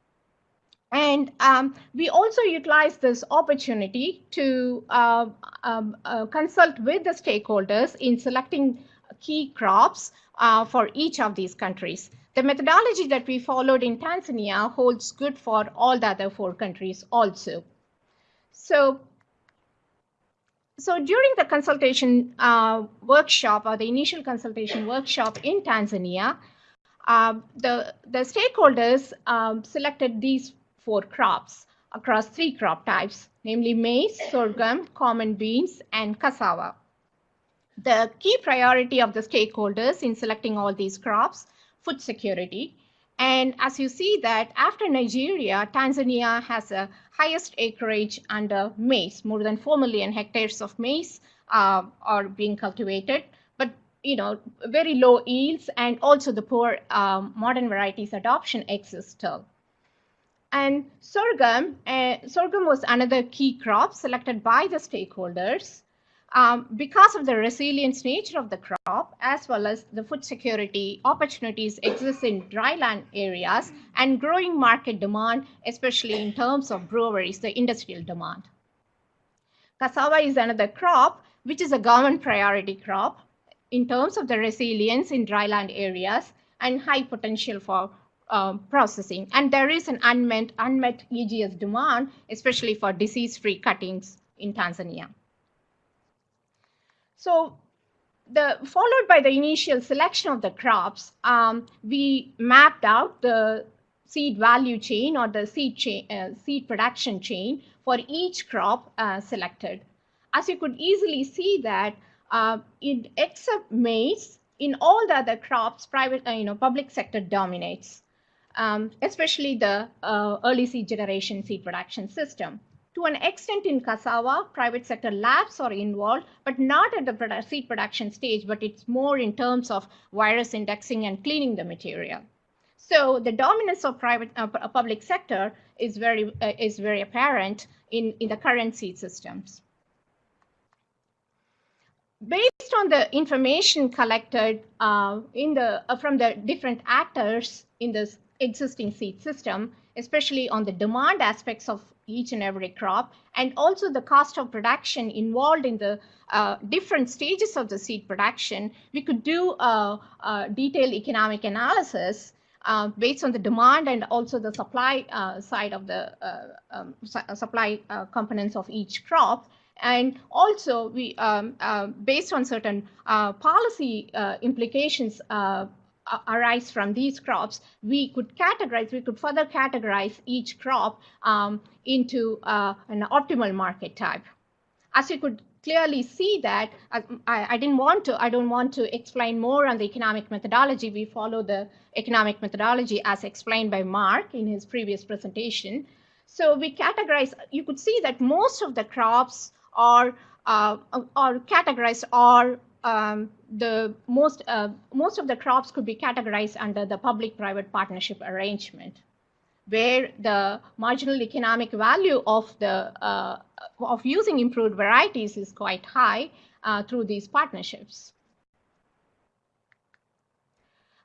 And um, we also utilize this opportunity to uh, um, uh, consult with the stakeholders in selecting key crops uh, for each of these countries. The methodology that we followed in Tanzania holds good for all the other four countries also. So, so during the consultation uh, workshop or the initial consultation workshop in Tanzania, uh, the, the stakeholders um, selected these four crops across three crop types, namely maize, sorghum, common beans, and cassava. The key priority of the stakeholders in selecting all these crops food security, And as you see that after Nigeria, Tanzania has the highest acreage under maize. More than 4 million hectares of maize uh, are being cultivated, but you know, very low yields and also the poor um, modern varieties adoption exists still. And sorghum, uh, sorghum was another key crop selected by the stakeholders um, because of the resilient nature of the crop, as well as the food security opportunities exist in dryland areas and growing market demand, especially in terms of breweries, the industrial demand. Cassava is another crop, which is a government priority crop in terms of the resilience in dryland areas and high potential for um, processing. And there is an unmet, unmet EGS demand, especially for disease-free cuttings in Tanzania. So the followed by the initial selection of the crops, um, we mapped out the seed value chain or the seed chain, uh, seed production chain for each crop uh, selected. As you could easily see that uh, in except maize, in all the other crops, private, uh, you know, public sector dominates, um, especially the uh, early seed generation seed production system. To an extent in cassava, private sector labs are involved, but not at the seed production stage, but it's more in terms of virus indexing and cleaning the material. So the dominance of private uh, public sector is very uh, is very apparent in, in the current seed systems. Based on the information collected uh, in the uh, from the different actors in this existing seed system, especially on the demand aspects of each and every crop, and also the cost of production involved in the uh, different stages of the seed production, we could do a, a detailed economic analysis uh, based on the demand and also the supply uh, side of the uh, um, su supply uh, components of each crop. And also, we um, uh, based on certain policy implications arise from these crops, we could categorize, we could further categorize each crop um, into uh, an optimal market type. As you could clearly see that uh, I, I, didn't want to, I don't want to explain more on the economic methodology. We follow the economic methodology as explained by Mark in his previous presentation. So we categorize, you could see that most of the crops are, uh, are categorized are um, the most uh, most of the crops could be categorized under the public-private partnership arrangement, where the marginal economic value of the uh, of using improved varieties is quite high uh, through these partnerships.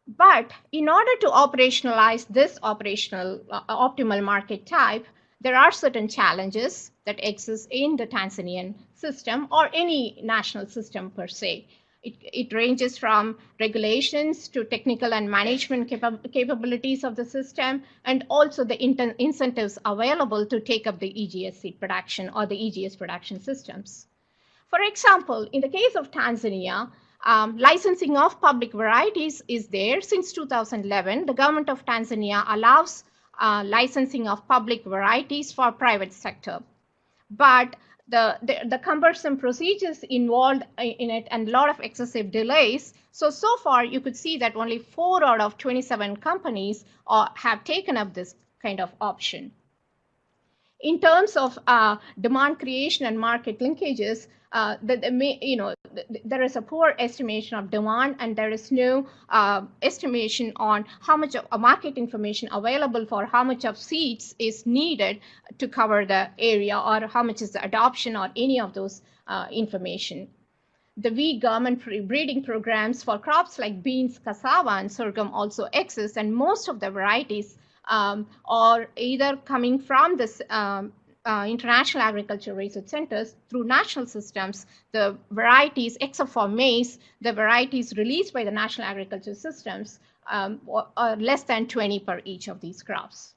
But in order to operationalize this operational uh, optimal market type, there are certain challenges that exist in the Tanzanian system or any national system per se. It, it ranges from regulations to technical and management capa capabilities of the system, and also the incentives available to take up the EGS seed production or the EGS production systems. For example, in the case of Tanzania, um, licensing of public varieties is there since 2011. The government of Tanzania allows uh, licensing of public varieties for private sector. But the, the, the, cumbersome procedures involved in it and a lot of excessive delays. So, so far you could see that only four out of 27 companies uh, have taken up this kind of option. In terms of uh, demand creation and market linkages, uh, the, you know, there is a poor estimation of demand and there is no uh, estimation on how much of market information available for how much of seeds is needed to cover the area or how much is the adoption or any of those uh, information. The weak government breeding programs for crops like beans, cassava, and sorghum also exist, and most of the varieties um, are either coming from this um, uh, international agriculture research centers through national systems, the varieties, except for maize, the varieties released by the national agriculture systems um, are less than 20 per each of these crops.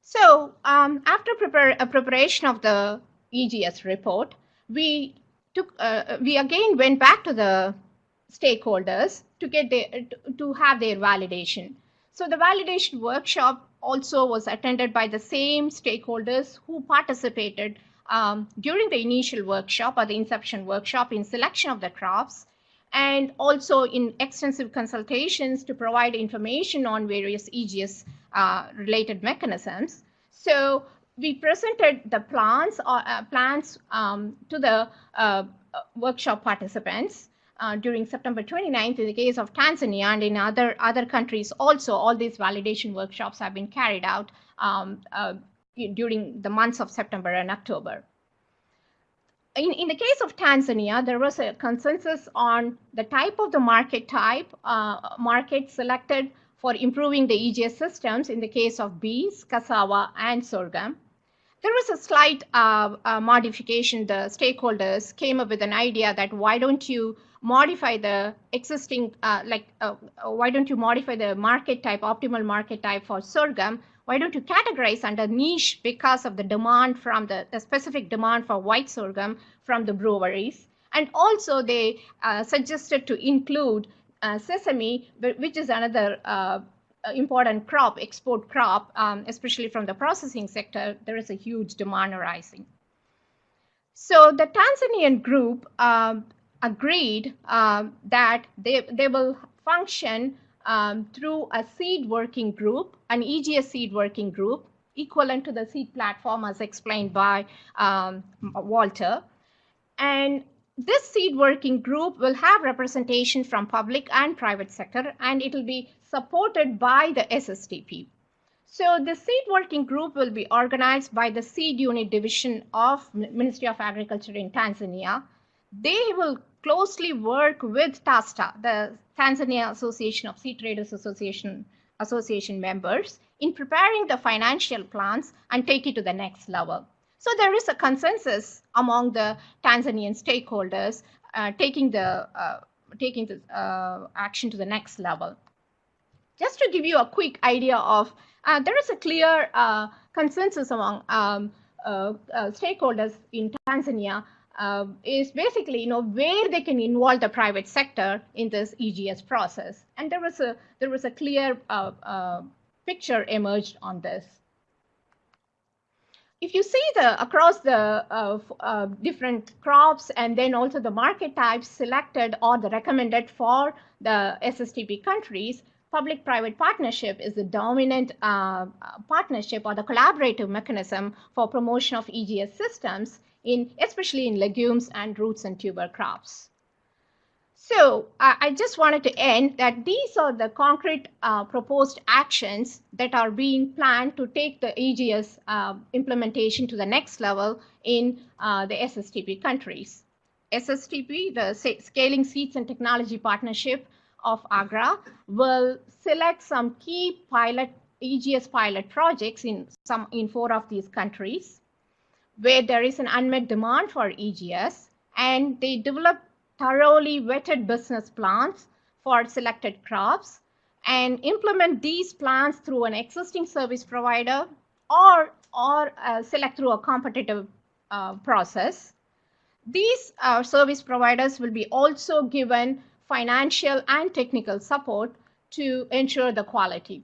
So um, after prepare, uh, preparation of the EGS report, we took, uh, we again went back to the stakeholders to get their, to have their validation. So the validation workshop also was attended by the same stakeholders who participated um, during the initial workshop or the inception workshop in selection of the crops. and also in extensive consultations to provide information on various EGS uh, related mechanisms. So we presented the plans or uh, plans um, to the uh, workshop participants uh, during September 29th in the case of Tanzania and in other other countries also all these validation workshops have been carried out um, uh, during the months of September and October. In, in the case of Tanzania, there was a consensus on the type of the market type, uh, market selected for improving the EGS systems in the case of beans, cassava, and sorghum. There was a slight uh, uh, modification. The stakeholders came up with an idea that why don't you modify the existing, uh, like, uh, why don't you modify the market type, optimal market type for sorghum? Why don't you categorize under niche because of the demand from the, the specific demand for white sorghum from the breweries? And also they uh, suggested to include uh, sesame, which is another uh, important crop, export crop, um, especially from the processing sector, there is a huge demand arising. So the Tanzanian group um, agreed um, that they, they will function um, through a seed working group, an EGS seed working group, equivalent to the seed platform as explained by um, Walter. And this seed working group will have representation from public and private sector, and it will be supported by the SSTP. So the seed working group will be organized by the seed unit division of Ministry of Agriculture in Tanzania. They will closely work with TASTA, the Tanzania Association of Seed Traders Association, Association members, in preparing the financial plans and take it to the next level. So there is a consensus among the Tanzanian stakeholders uh, taking the uh, taking the uh, action to the next level. Just to give you a quick idea of, uh, there is a clear uh, consensus among um, uh, stakeholders in Tanzania is basically, you know, where they can involve the private sector in this EGS process. And there was a there was a clear picture emerged on this if you see the across the uh, uh, different crops and then also the market types selected or the recommended for the SSTP countries, public-private partnership is the dominant uh, partnership or the collaborative mechanism for promotion of EGS systems in especially in legumes and roots and tuber crops. So uh, I just wanted to end that these are the concrete uh, proposed actions that are being planned to take the EGS uh, implementation to the next level in uh, the SSTP countries. SSTP, the Scaling Seeds and Technology Partnership of AGRA, will select some key pilot EGS pilot projects in some in four of these countries where there is an unmet demand for EGS and they develop thoroughly vetted business plans for selected crops and implement these plans through an existing service provider or, or uh, select through a competitive uh, process. These uh, service providers will be also given financial and technical support to ensure the quality.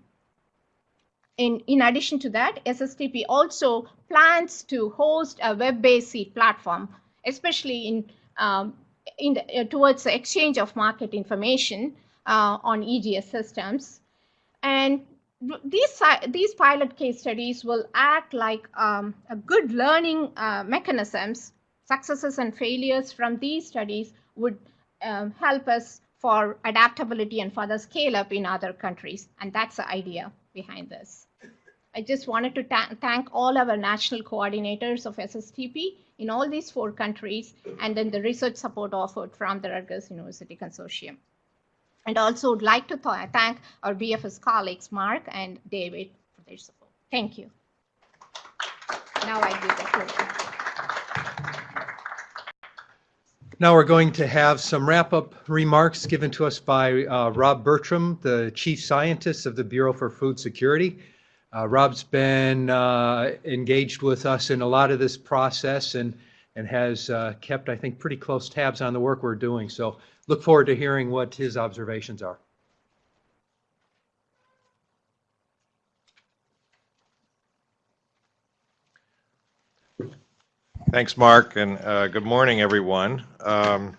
In, in addition to that, SSTP also plans to host a web-based seed platform, especially in um, in the, uh, towards the exchange of market information uh, on EGS systems. And these, these pilot case studies will act like um, a good learning uh, mechanisms. Successes and failures from these studies would um, help us for adaptability and further scale up in other countries. And that's the idea behind this. I just wanted to thank all our national coordinators of SSTP in all these four countries, and then the research support offered from the Rutgers University Consortium. And also would like to th thank our BFS colleagues, Mark and David, for their support. Thank you. Now I give the floor. Now we're going to have some wrap-up remarks given to us by uh, Rob Bertram, the Chief Scientist of the Bureau for Food Security. Uh, Rob's been uh, engaged with us in a lot of this process and, and has uh, kept, I think, pretty close tabs on the work we're doing. So look forward to hearing what his observations are. Thanks, Mark, and uh, good morning, everyone. Um,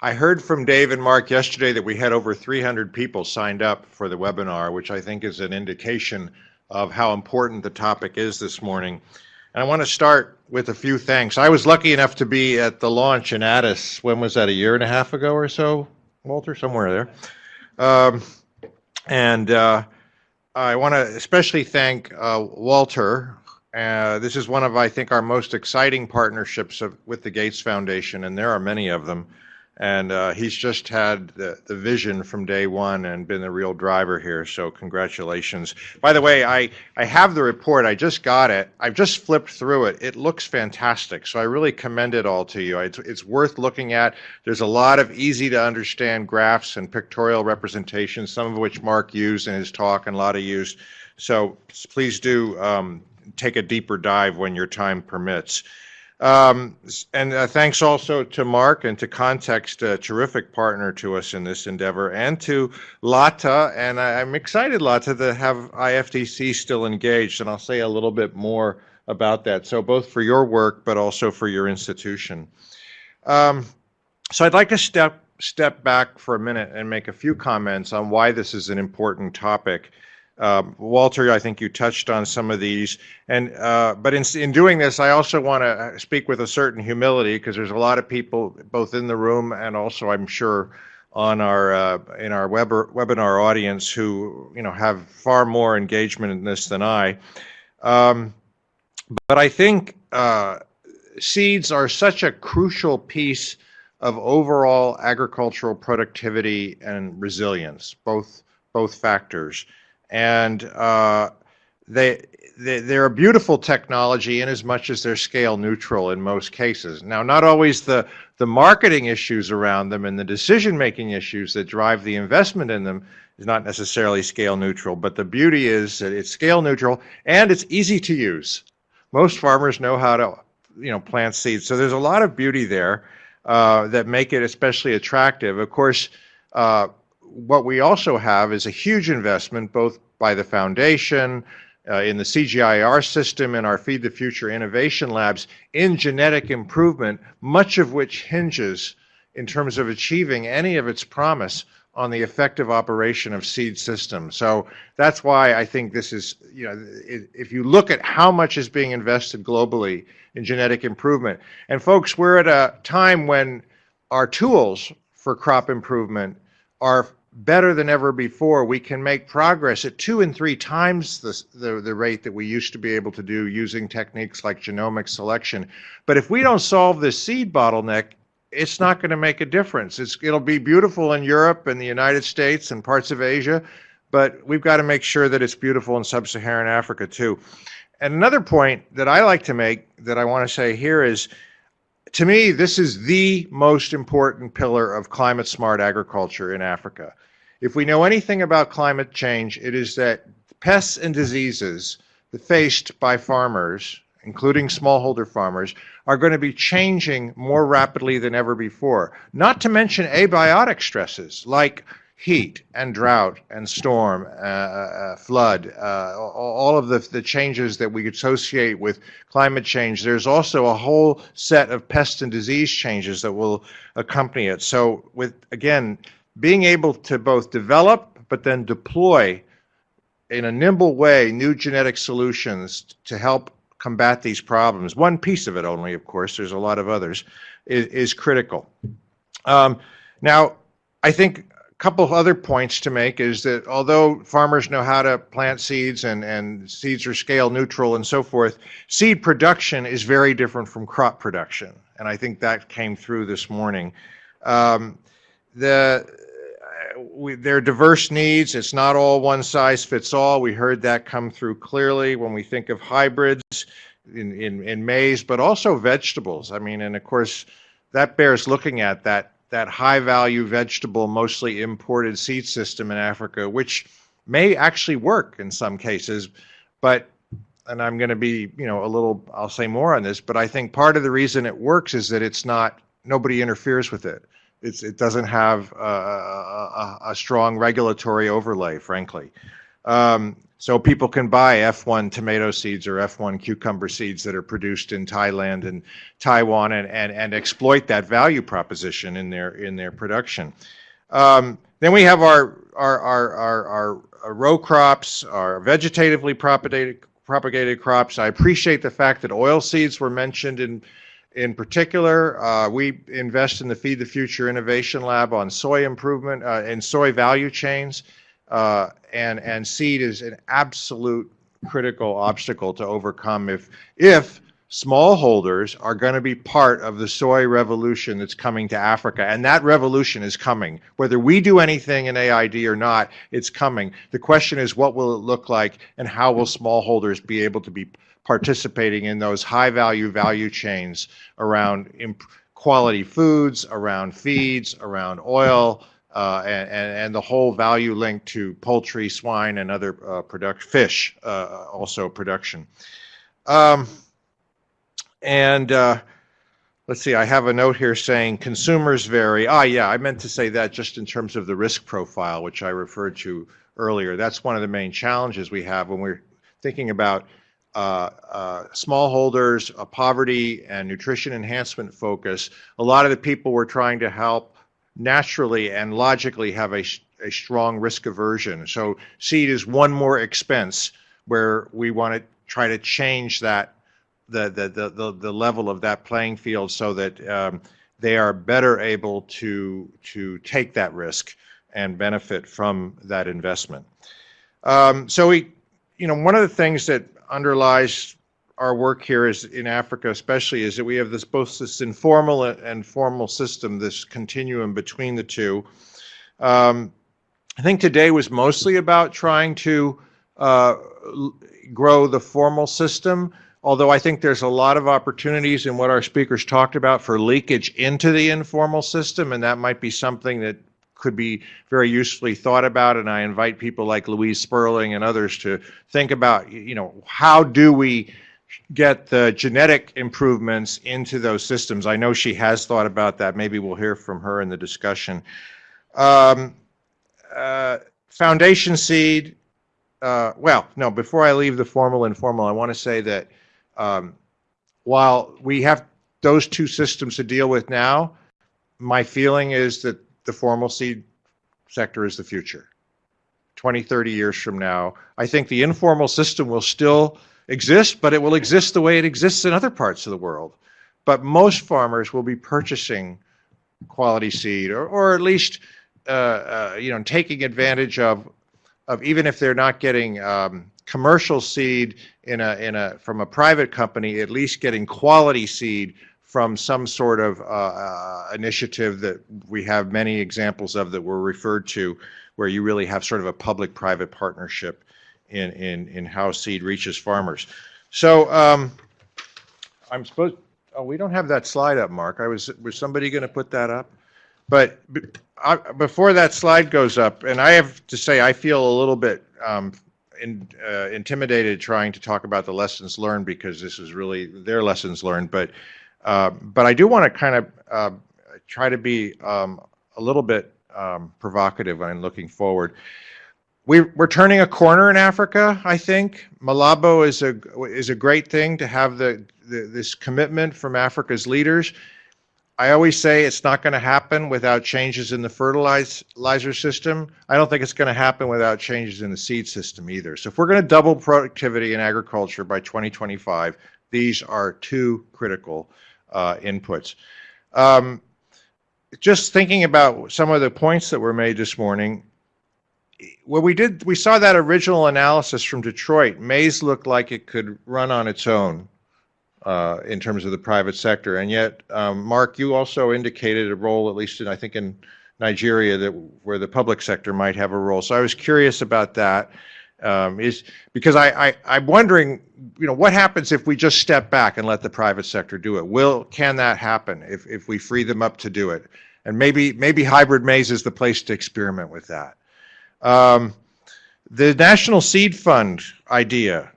I heard from Dave and Mark yesterday that we had over 300 people signed up for the webinar, which I think is an indication of how important the topic is this morning. And I want to start with a few thanks. I was lucky enough to be at the launch in Addis. When was that? A year and a half ago or so, Walter? Somewhere there. Um, and uh, I want to especially thank uh, Walter. Uh, this is one of, I think, our most exciting partnerships of, with the Gates Foundation, and there are many of them. And uh, he's just had the, the vision from day one and been the real driver here. So congratulations. By the way, I, I have the report. I just got it. I've just flipped through it. It looks fantastic. So I really commend it all to you. It's, it's worth looking at. There's a lot of easy to understand graphs and pictorial representations, some of which Mark used in his talk and a lot of used. So please do um, take a deeper dive when your time permits. Um, and uh, thanks also to Mark and to Context, a terrific partner to us in this endeavor, and to Latha. And I, am excited, Latha, to have IFDC still engaged, and I'll say a little bit more about that. So both for your work, but also for your institution. Um, so I'd like to step step back for a minute and make a few comments on why this is an important topic. Um, Walter, I think you touched on some of these, and uh, but in, in doing this, I also want to speak with a certain humility because there's a lot of people both in the room and also, I'm sure, on our uh, in our web webinar audience who you know have far more engagement in this than I. Um, but I think uh, seeds are such a crucial piece of overall agricultural productivity and resilience, both both factors and uh, they, they they're a beautiful technology in as much as they're scale neutral in most cases. Now, not always the the marketing issues around them and the decision making issues that drive the investment in them is not necessarily scale neutral, but the beauty is that it's scale neutral and it's easy to use. Most farmers know how to you know plant seeds, so there's a lot of beauty there uh, that make it especially attractive. Of course. Uh, what we also have is a huge investment both by the foundation, uh, in the CGIAR system, in our Feed the Future innovation labs, in genetic improvement, much of which hinges in terms of achieving any of its promise on the effective operation of seed systems. So that's why I think this is, you know, if you look at how much is being invested globally in genetic improvement, and folks, we're at a time when our tools for crop improvement are better than ever before. We can make progress at two and three times the, the, the, rate that we used to be able to do using techniques like genomic selection. But if we don't solve this seed bottleneck, it's not going to make a difference. It's, it'll be beautiful in Europe and the United States and parts of Asia, but we've got to make sure that it's beautiful in sub-Saharan Africa too. And another point that I like to make that I want to say here is to me, this is the most important pillar of climate smart agriculture in Africa. If we know anything about climate change, it is that pests and diseases faced by farmers, including smallholder farmers, are going to be changing more rapidly than ever before. Not to mention abiotic stresses like heat and drought and storm, uh, uh, flood, uh, all of the, the changes that we associate with climate change. There's also a whole set of pest and disease changes that will accompany it. So with, again, being able to both develop but then deploy in a nimble way new genetic solutions to help combat these problems, one piece of it only, of course, there's a lot of others, is, is critical. Um, now, I think couple of other points to make is that although farmers know how to plant seeds and, and seeds are scale neutral and so forth, seed production is very different from crop production. And I think that came through this morning. Um, the, we, there are diverse needs. It's not all one size fits all. We heard that come through clearly when we think of hybrids in, in, in maize, but also vegetables. I mean, and of course, that bears looking at that that high value vegetable, mostly imported seed system in Africa, which may actually work in some cases, but and I'm going to be, you know, a little, I'll say more on this, but I think part of the reason it works is that it's not, nobody interferes with it. It's, it doesn't have a, a, a strong regulatory overlay, frankly. Um, so people can buy F1 tomato seeds or F1 cucumber seeds that are produced in Thailand and Taiwan and, and, and exploit that value proposition in their, in their production. Um, then we have our, our, our, our, our, row crops, our vegetatively propagated, propagated crops. I appreciate the fact that oil seeds were mentioned in, in particular. Uh, we invest in the Feed the Future Innovation Lab on soy improvement uh, and soy value chains. Uh, and, and seed is an absolute critical obstacle to overcome if, if smallholders are going to be part of the soy revolution that's coming to Africa. And that revolution is coming. Whether we do anything in AID or not, it's coming. The question is, what will it look like and how will smallholders be able to be participating in those high value value chains around quality foods, around feeds, around oil, uh, and, and, the whole value link to poultry, swine, and other uh, product fish, uh, also production. Um, and uh, let's see, I have a note here saying consumers vary. Ah, yeah, I meant to say that just in terms of the risk profile, which I referred to earlier. That's one of the main challenges we have when we're thinking about uh, uh, smallholders, poverty, and nutrition enhancement focus. A lot of the people we're trying to help naturally and logically have a, a strong risk aversion. So seed is one more expense where we want to try to change that the the the the, the level of that playing field so that um, they are better able to to take that risk and benefit from that investment. Um, so we, you know, one of the things that underlies our work here is in Africa, especially, is that we have this both this informal and formal system, this continuum between the two. Um, I think today was mostly about trying to uh, grow the formal system, although I think there's a lot of opportunities in what our speakers talked about for leakage into the informal system, and that might be something that could be very usefully thought about. And I invite people like Louise Sperling and others to think about, you know, how do we get the genetic improvements into those systems. I know she has thought about that. Maybe we'll hear from her in the discussion. Um, uh, foundation seed, uh, well, no, before I leave the formal and informal, I want to say that um, while we have those two systems to deal with now, my feeling is that the formal seed sector is the future. 20, 30 years from now, I think the informal system will still exist, but it will exist the way it exists in other parts of the world. But most farmers will be purchasing quality seed, or, or at least uh, uh, you know taking advantage of of even if they're not getting um, commercial seed in a in a from a private company, at least getting quality seed from some sort of uh, uh initiative that we have many examples of that were referred to, where you really have sort of a public-private partnership in, in, in how seed reaches farmers. So um, I'm supposed, oh, we don't have that slide up, Mark. I was, was somebody going to put that up? But I, before that slide goes up, and I have to say, I feel a little bit um, in, uh, intimidated trying to talk about the lessons learned because this is really their lessons learned. But uh, but I do want to kind of uh, try to be um, a little bit um, provocative when looking forward we, we're turning a corner in Africa, I think. Malabo is a, is a great thing to have the, the, this commitment from Africa's leaders. I always say it's not going to happen without changes in the fertilizer system. I don't think it's going to happen without changes in the seed system either. So if we're going to double productivity in agriculture by 2025, these are two critical uh, inputs. Um, just thinking about some of the points that were made this morning, when we did, we saw that original analysis from Detroit. Maize looked like it could run on its own uh, in terms of the private sector, and yet, um, Mark, you also indicated a role, at least in I think in Nigeria, that where the public sector might have a role. So I was curious about that. Um, is because I, I I'm wondering, you know, what happens if we just step back and let the private sector do it? Will can that happen if if we free them up to do it? And maybe maybe hybrid maize is the place to experiment with that. Um, the National Seed Fund idea.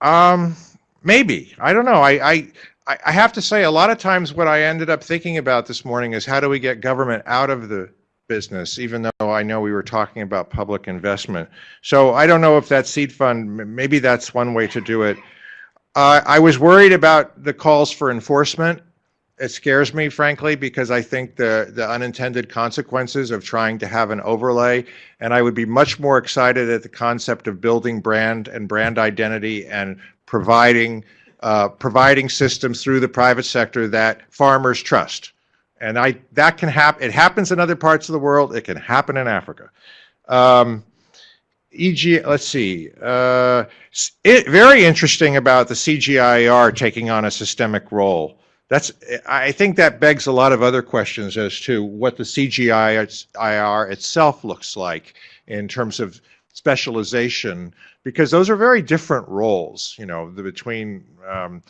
Um, maybe. I don't know. I, I, I have to say, a lot of times what I ended up thinking about this morning is how do we get government out of the business, even though I know we were talking about public investment. So I don't know if that seed fund, maybe that's one way to do it. Uh, I was worried about the calls for enforcement. It scares me, frankly, because I think the, the unintended consequences of trying to have an overlay, and I would be much more excited at the concept of building brand and brand identity and providing, uh, providing systems through the private sector that farmers trust. And I, that can happen, it happens in other parts of the world, it can happen in Africa. Um, EG, let's see, uh, it, very interesting about the CGIAR taking on a systemic role. That's, I think that begs a lot of other questions as to what the CGIAR itself looks like in terms of specialization, because those are very different roles, you know, the, between, um,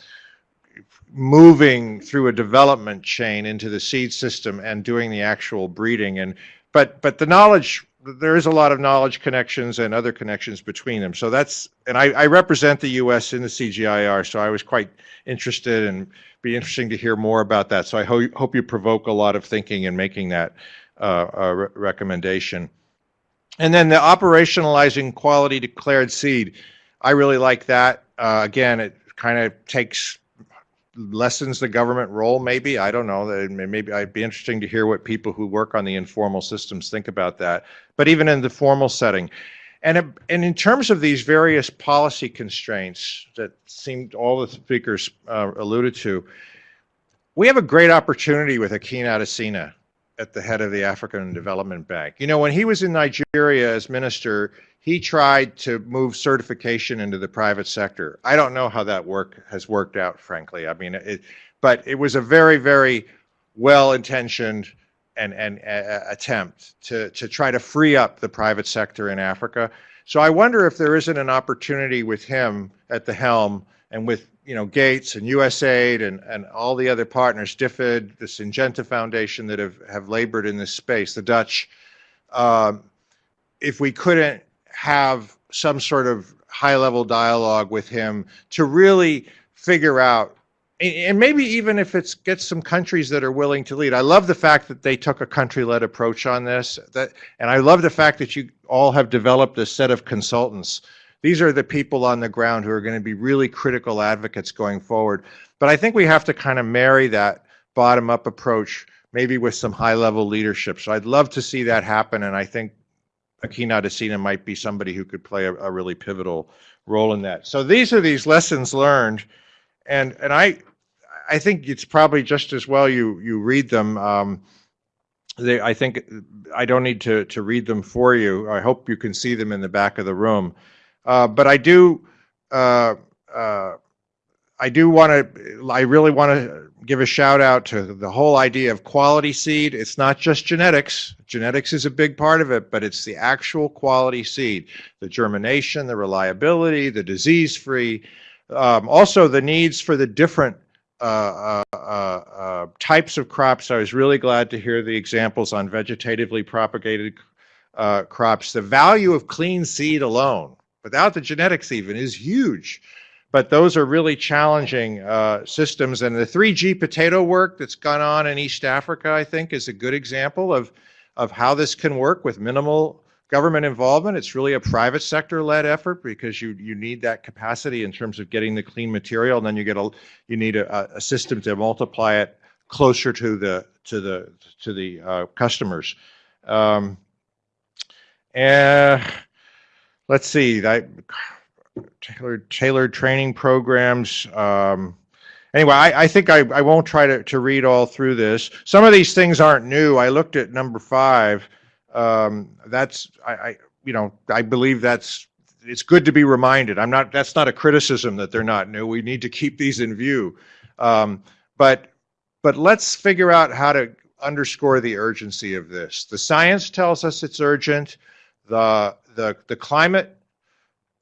moving through a development chain into the seed system and doing the actual breeding. And but but the knowledge there is a lot of knowledge connections and other connections between them. So that's and I, I represent the US in the CGIAR so I was quite interested and be interesting to hear more about that so I ho- hope you provoke a lot of thinking in making that uh, uh, re- recommendation and then the operationalizing quality declared seed I really like that uh, again it kind of takes lessens the government role, maybe. I don't know. Maybe I'd be interesting to hear what people who work on the informal systems think about that. But even in the formal setting, and and in terms of these various policy constraints that seemed all the speakers uh, alluded to, we have a great opportunity with Akin Adesina at the head of the African Development Bank. You know, when he was in Nigeria as minister, he tried to move certification into the private sector. I don't know how that work has worked out, frankly. I mean, it, but it was a very, very well-intentioned and, and uh, attempt to, to try to free up the private sector in Africa. So I wonder if there isn't an opportunity with him at the helm and with you know Gates and USAID and, and all the other partners, DFID, the Syngenta Foundation that have, have labored in this space, the Dutch, um, if we couldn't have some sort of high level dialogue with him to really figure out and- maybe even if it's gets some countries that are willing to lead. I love the fact that they took a country-led approach on this. That, and I love the fact that you all have developed a set of consultants. These are the people on the ground who are going to be really critical advocates going forward. But I think we have to kind of marry that bottom-up approach, maybe with some high-level leadership. So I'd love to see that happen, and I think Akina Adesina might be somebody who could play a, a really pivotal role in that. So these are these lessons learned, and and I I think it's probably just as well you you read them. Um, they, I think I don't need to to read them for you. I hope you can see them in the back of the room. Uh, but I do. Uh, uh, I do want to, I really want to give a shout out to the whole idea of quality seed. It's not just genetics. Genetics is a big part of it, but it's the actual quality seed, the germination, the reliability, the disease free, um, also the needs for the different uh, uh, uh, types of crops. I was really glad to hear the examples on vegetatively propagated crops. The value of clean seed alone, without the genetics even, is huge but those are really challenging systems. And the 3G potato work that's gone on in East Africa, I think, is a good example of, of how this can work with minimal government involvement. It's really a private sector led effort because you, you need that capacity in terms of getting the clean material. And then you get a, you need a, a system to multiply it closer to the, to the, to the uh, customers. Um, and let's see, I, tailored tailored training programs. Um, anyway, I, I think I, I won't try to, to read all through this. Some of these things aren't new. I looked at number five. Um, that's I, I you know I believe that's it's good to be reminded. I'm not that's not a criticism that they're not new. We need to keep these in view. Um, but but let's figure out how to underscore the urgency of this. The science tells us it's urgent. The the the climate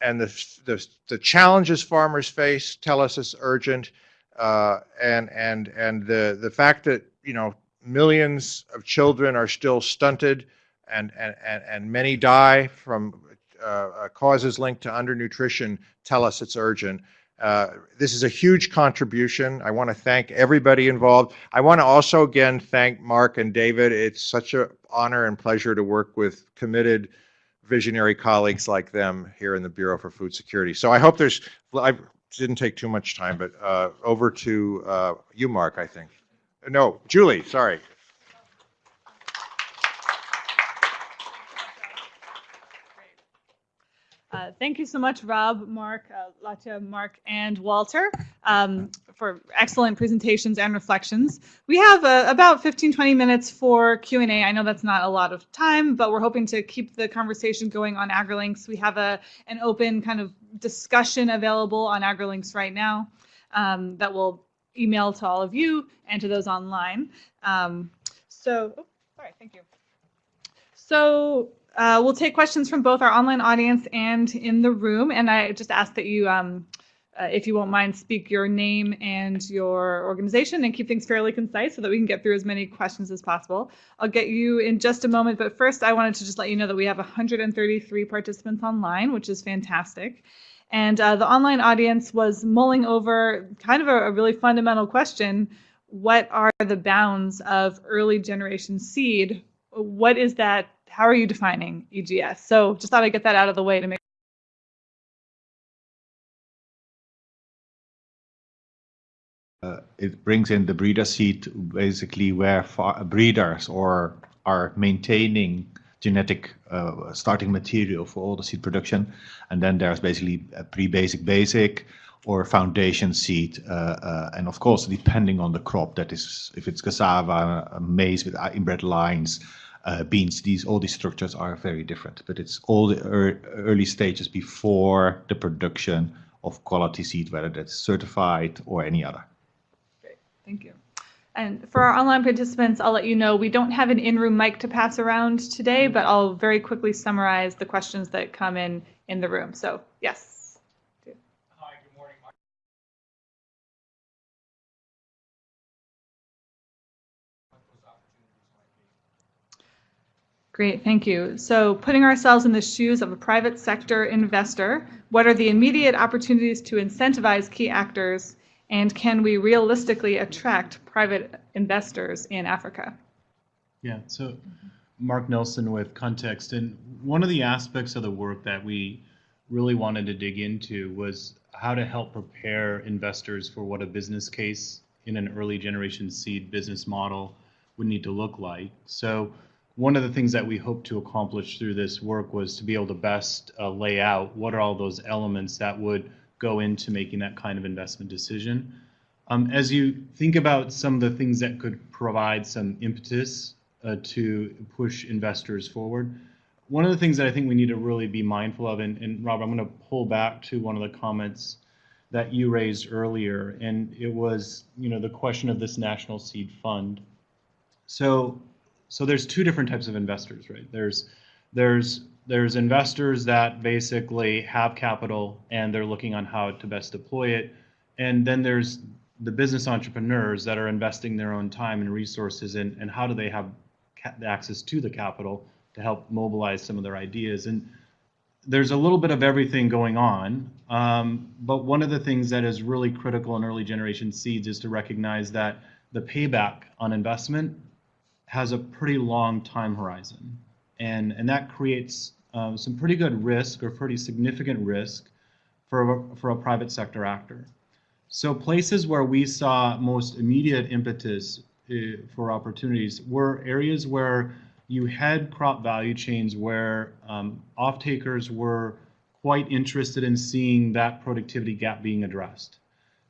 and the, the, the challenges farmers face tell us it's urgent. Uh, and and and the the fact that you know millions of children are still stunted and and and, many die from uh, causes linked to undernutrition tell us it's urgent. Uh, this is a huge contribution. I want to thank everybody involved. I want to also again thank Mark and David. It's such an honor and pleasure to work with committed visionary colleagues like them here in the Bureau for Food Security. So I hope there's, I didn't take too much time, but uh, over to uh, you, Mark, I think. No, Julie, sorry. Uh, Thank you so much, Rob, Mark, uh, Latha, Mark, and Walter, um, for excellent presentations and reflections. We have uh, about 15, 20 minutes for Q&A. I know that's not a lot of time, but we're hoping to keep the conversation going on AgriLinks. We have a, an open kind of discussion available on AgriLinks right now um, that will email to all of you and to those online. Um, So, oh, sorry, thank you. So uh, we'll take questions from both our online audience and in the room. And I just ask that you, um, uh, if you won't mind, speak your name and your organization and keep things fairly concise so that we can get through as many questions as possible. I'll get you in just a moment, but first I wanted to just let you know that we have 133 participants online, which is fantastic. And uh, the online audience was mulling over kind of a, a really fundamental question. What are the bounds of early generation seed? What is that? How are you defining EGS? So just thought I'd get that out of the way to make it brings in the breeder seed basically where breeders or are maintaining genetic uh, starting material for all the seed production and then there's basically a pre-basic basic or foundation seed uh, uh, and of course depending on the crop that is if it's cassava uh, maize with inbred lines uh, beans these all these structures are very different but it's all the ear early stages before the production of quality seed whether that's certified or any other Great, Thank you. And for our online participants, I'll let you know we don't have an in-room mic to pass around today, but I'll very quickly summarize the questions that come in in the room. So yes. Hi, good morning, Mark. Great, thank you. So putting ourselves in the shoes of a private sector investor, what are the immediate opportunities to incentivize key actors and can we realistically attract private investors in Africa? Yeah, so Mark Nelson with Context. And one of the aspects of the work that we really wanted to dig into was how to help prepare investors for what a business case in an early generation seed business model would need to look like. So one of the things that we hope to accomplish through this work was to be able to best uh, lay out what are all those elements that would go into making that kind of investment decision. Um, as you think about some of the things that could provide some impetus uh, to push investors forward, one of the things that I think we need to really be mindful of, and, and Rob, I'm going to pull back to one of the comments that you raised earlier, and it was, you know, the question of this national seed fund. So, so there's two different types of investors, right? There's, there's there's investors that basically have capital and they're looking on how to best deploy it. And then there's the business entrepreneurs that are investing their own time and resources in, and how do they have access to the capital to help mobilize some of their ideas. And there's a little bit of everything going on. Um, but one of the things that is really critical in early generation seeds is to recognize that the payback on investment has a pretty long time horizon and and that creates um, some pretty good risk or pretty significant risk for a, for a private sector actor. So places where we saw most immediate impetus uh, for opportunities were areas where you had crop value chains where um, off-takers were quite interested in seeing that productivity gap being addressed.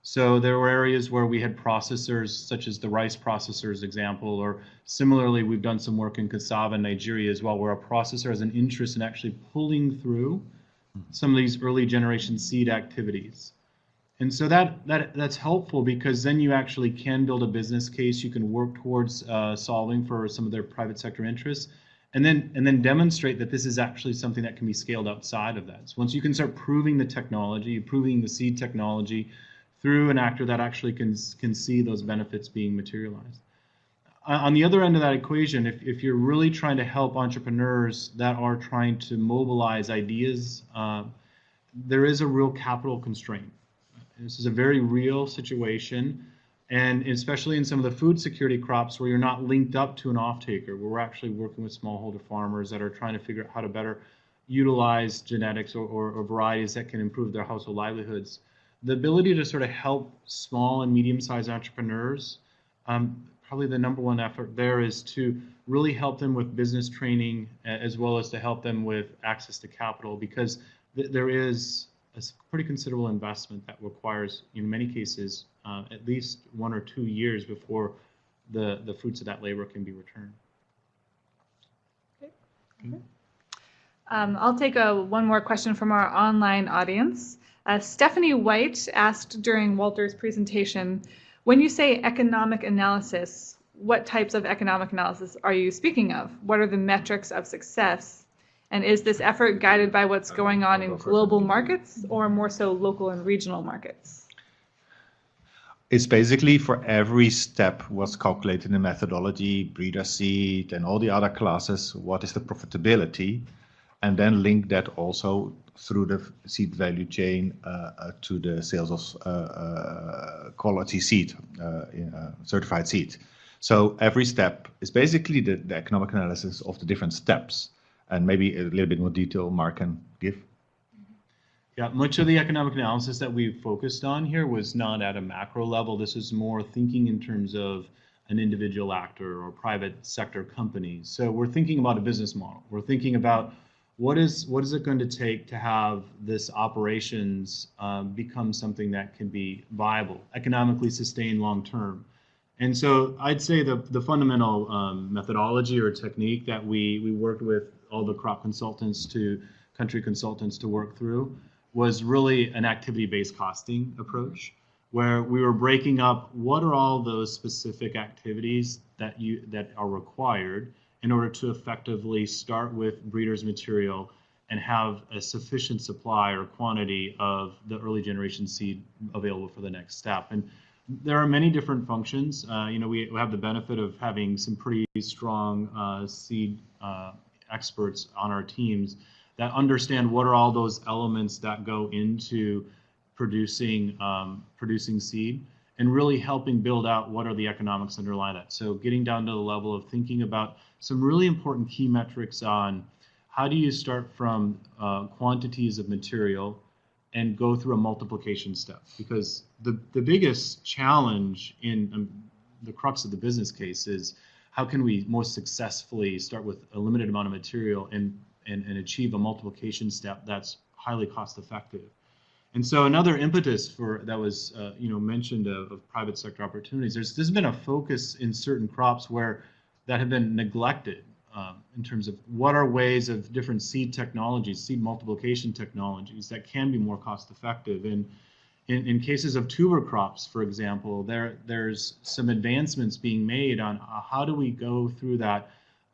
So there were areas where we had processors, such as the rice processors example, or similarly, we've done some work in cassava in Nigeria as well, where a processor has an interest in actually pulling through some of these early generation seed activities. And so that, that that's helpful because then you actually can build a business case. You can work towards uh, solving for some of their private sector interests, and then and then demonstrate that this is actually something that can be scaled outside of that. So once you can start proving the technology, proving the seed technology, through an actor that actually can, can see those benefits being materialized. On the other end of that equation, if, if you're really trying to help entrepreneurs that are trying to mobilize ideas, uh, there is a real capital constraint. This is a very real situation. And especially in some of the food security crops where you're not linked up to an off-taker, where we're actually working with smallholder farmers that are trying to figure out how to better utilize genetics or, or, or varieties that can improve their household livelihoods. The ability to sort of help small and medium-sized entrepreneurs, um, probably the number one effort there is to really help them with business training as well as to help them with access to capital because th- there is a pretty considerable investment that requires, in many cases, uh, at least one or two years before the, the fruits of that labor can be returned. Um, I'll take a, one more question from our online audience. Uh, Stephanie White asked during Walter's presentation, when you say economic analysis, what types of economic analysis are you speaking of? What are the metrics of success? And is this effort guided by what's going on in global markets or more so local and regional markets? It's basically for every step was calculated in the methodology, breeder seed, and all the other classes, what is the profitability, and then link that also through the seed value chain uh, uh, to the sales of uh, quality seed, in, certified seed. So every step is basically the, the economic analysis of the different steps, and maybe a little bit more detail Mark can give. Yeah, much of the economic analysis that we focused on here was not at a macro level. This is more thinking in terms of an individual actor or private sector companies. So we're thinking about a business model. We're thinking about what is what is it going to take to have this operations um, become something that can be viable, economically sustained long term. And so I'd say the the fundamental um, methodology or technique that we we worked with all the crop consultants to country consultants to work through was really an activity-based costing approach where we were breaking up what are all those specific activities that you that are required in order to effectively start with breeders material and have a sufficient supply or quantity of the early generation seed available for the next step. And there are many different functions. Uh, you know, we have the benefit of having some pretty strong uh, seed uh, experts on our teams that understand what are all those elements that go into producing um, producing seed and really helping build out what are the economics underlying that. So getting down to the level of thinking about some really important key metrics on how do you start from uh, quantities of material and go through a multiplication step because the, the biggest challenge in um, the crux of the business case is how can we most successfully start with a limited amount of material and, and, and achieve a multiplication step that's highly cost effective. And so another impetus for that was uh, you know mentioned of, of, private sector opportunities. There's there's been a focus in certain crops where that have been neglected um, in terms of what are ways of different seed technologies, seed multiplication technologies that can be more cost effective. And in, in cases of tuber crops, for example, there there's some advancements being made on uh, how do we go through that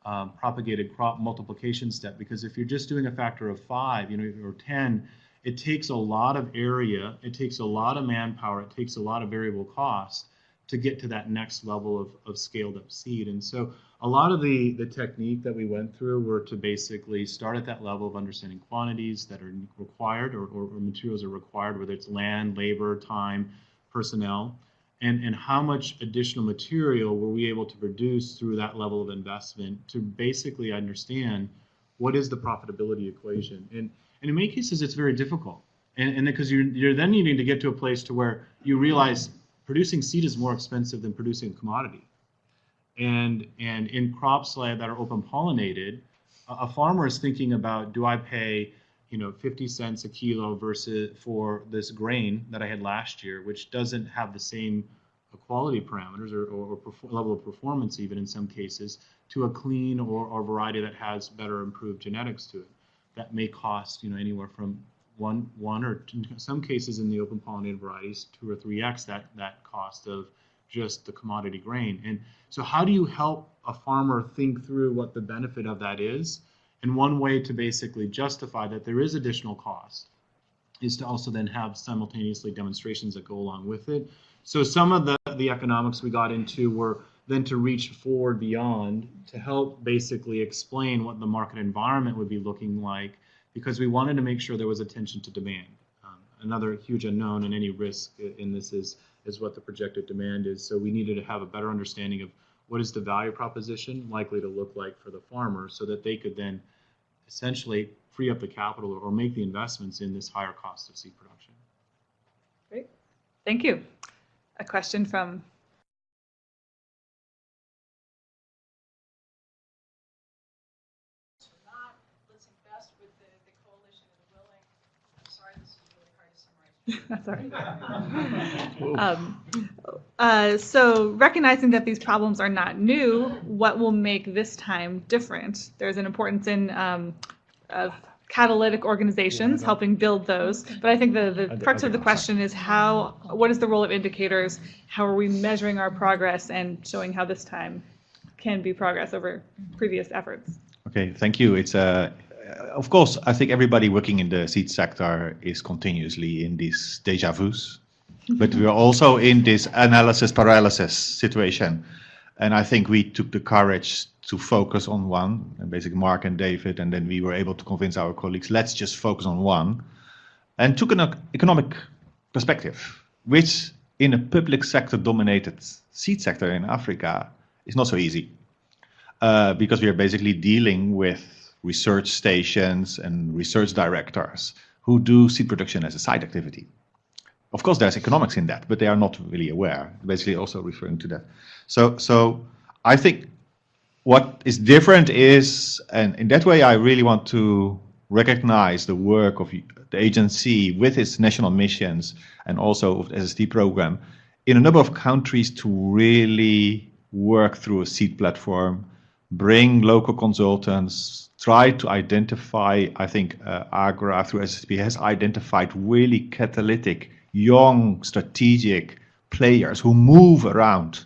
um, propagated crop multiplication step. Because if you're just doing a factor of five, you know, or ten it takes a lot of area, it takes a lot of manpower, it takes a lot of variable cost to get to that next level of, of scaled up seed. And so a lot of the, the technique that we went through were to basically start at that level of understanding quantities that are required or, or, or materials are required, whether it's land, labor, time, personnel, and, and how much additional material were we able to produce through that level of investment to basically understand what is the profitability equation. And and in many cases, it's very difficult. And, and because you're, you're then needing to get to a place to where you realize producing seed is more expensive than producing a commodity. And, and in crops that are open pollinated, a, a farmer is thinking about, do I pay you know 50 cents a kilo versus for this grain that I had last year, which doesn't have the same quality parameters or, or, or level of performance even in some cases to a clean or, or variety that has better improved genetics to it that may cost you know anywhere from one one or in some cases in the open pollinated varieties two or three x that that cost of just the commodity grain. And so how do you help a farmer think through what the benefit of that is? And one way to basically justify that there is additional cost is to also then have simultaneously demonstrations that go along with it. So some of the the economics we got into were then to reach forward beyond to help basically explain what the market environment would be looking like because we wanted to make sure there was attention to demand. Um, another huge unknown and any risk in this is is what the projected demand is. So we needed to have a better understanding of what is the value proposition likely to look like for the farmer so that they could then essentially free up the capital or make the investments in this higher cost of seed production. Great. Thank you. A question from with the, the coalition and willing. I'm sorry, this is really hard to summarize. That's all right. Um, uh, so recognizing that these problems are not new, what will make this time different? There's an importance in um, of catalytic organizations helping build those, but I think the, the crux of the question is how, what is the role of indicators? How are we measuring our progress and showing how this time can be progress over previous efforts? Okay, thank you. It's uh, of course, I think everybody working in the seed sector is continuously in these deja vus, but we are also in this analysis paralysis situation. And I think we took the courage to focus on one, and basically Mark and David, and then we were able to convince our colleagues, let's just focus on one, and took an economic perspective, which in a public sector dominated seed sector in Africa is not so easy. Uh, because we are basically dealing with research stations and research directors who do seed production as a side activity. Of course, there's economics in that, but they are not really aware. Basically, also referring to that. So, so I think what is different is, and in that way, I really want to recognize the work of the agency with its national missions and also of the SST program in a number of countries to really work through a seed platform, bring local consultants, try to identify, I think uh, AGRA through SSP has identified really catalytic, young, strategic players who move around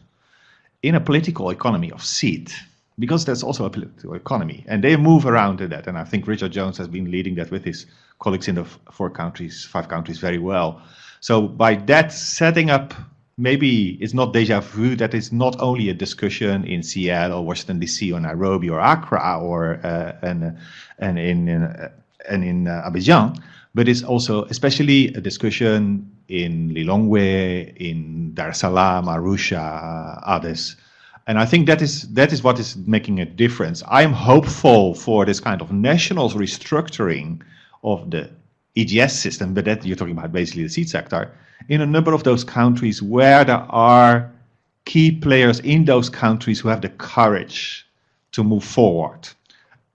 in a political economy of seed because there's also a political economy and they move around in that and i think richard jones has been leading that with his colleagues in the four countries five countries very well. So by that setting up maybe it's not deja vu that it's not only a discussion in seattle or washington dc or nairobi or accra or uh, and, and in, in uh, and in uh, abidjan but it's also especially a discussion in lilongwe in dar es salaam arusha others and I think that is that is what is making a difference. I am hopeful for this kind of national restructuring of the EGS system, but that you're talking about basically the seed sector, in a number of those countries where there are key players in those countries who have the courage to move forward,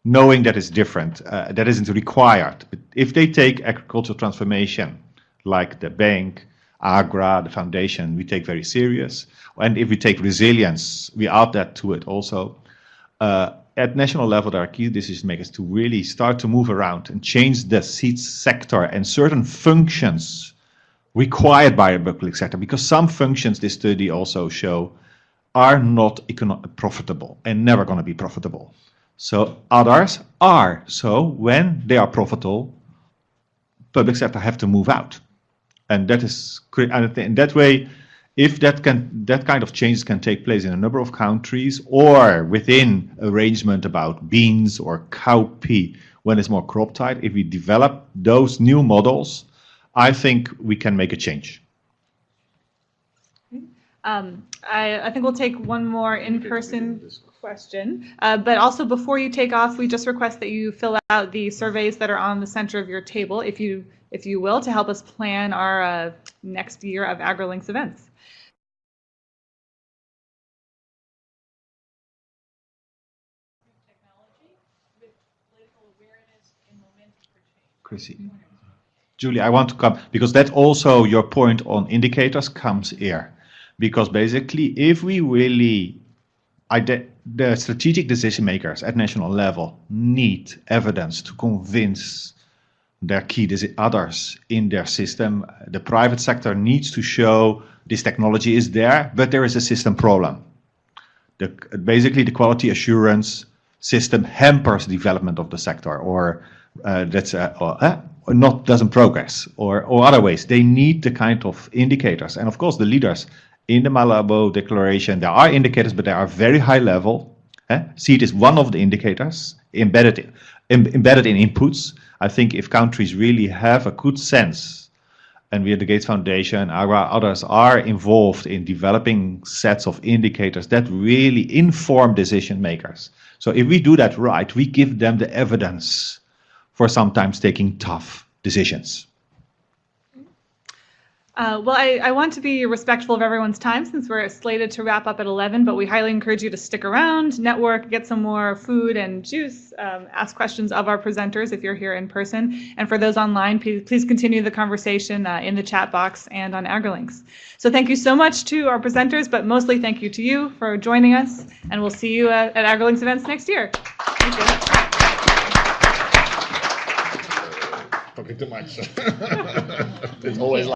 knowing that it's different, uh, that isn't required. But if they take agricultural transformation, like the bank, AGRA, the foundation, we take very serious. And if we take resilience, we add that to it also. Uh, at national level, there are key decision makers to really start to move around and change the seed sector and certain functions required by the public sector, because some functions, this study also show, are not profitable and never going to be profitable. So others are. So when they are profitable, public sector have to move out and that is and in that way if that can that kind of changes can take place in a number of countries or within arrangement about beans or cowpea when it's more crop tight if we develop those new models i think we can make a change um, I, I, think we'll take one more in-person question, uh, but also before you take off, we just request that you fill out the surveys that are on the center of your table. If you if you will, to help us plan our uh, next year of AgriLinks events. Chrissy. Julie, I want to come because that also your point on indicators comes here. Because basically, if we really the strategic decision makers at national level need evidence to convince their key others in their system. The private sector needs to show this technology is there, but there is a system problem. The, basically, the quality assurance system hampers development of the sector, or uh, that's uh, uh, not doesn't progress, or or other ways. They need the kind of indicators, and of course, the leaders in the Malabo Declaration. There are indicators, but they are very high level. Eh? Seed is one of the indicators embedded in, embedded in inputs I think if countries really have a good sense and we at the Gates Foundation, AGRA, others are involved in developing sets of indicators that really inform decision makers. So if we do that right, we give them the evidence for sometimes taking tough decisions. Uh, well, I, I want to be respectful of everyone's time since we're slated to wrap up at 11, but we highly encourage you to stick around, network, get some more food and juice, um, ask questions of our presenters if you're here in person. And for those online, please, please continue the conversation uh, in the chat box and on AgriLinks. So thank you so much to our presenters, but mostly thank you to you for joining us, and we'll see you at, at AgriLinks events next year. Talking too much. It's always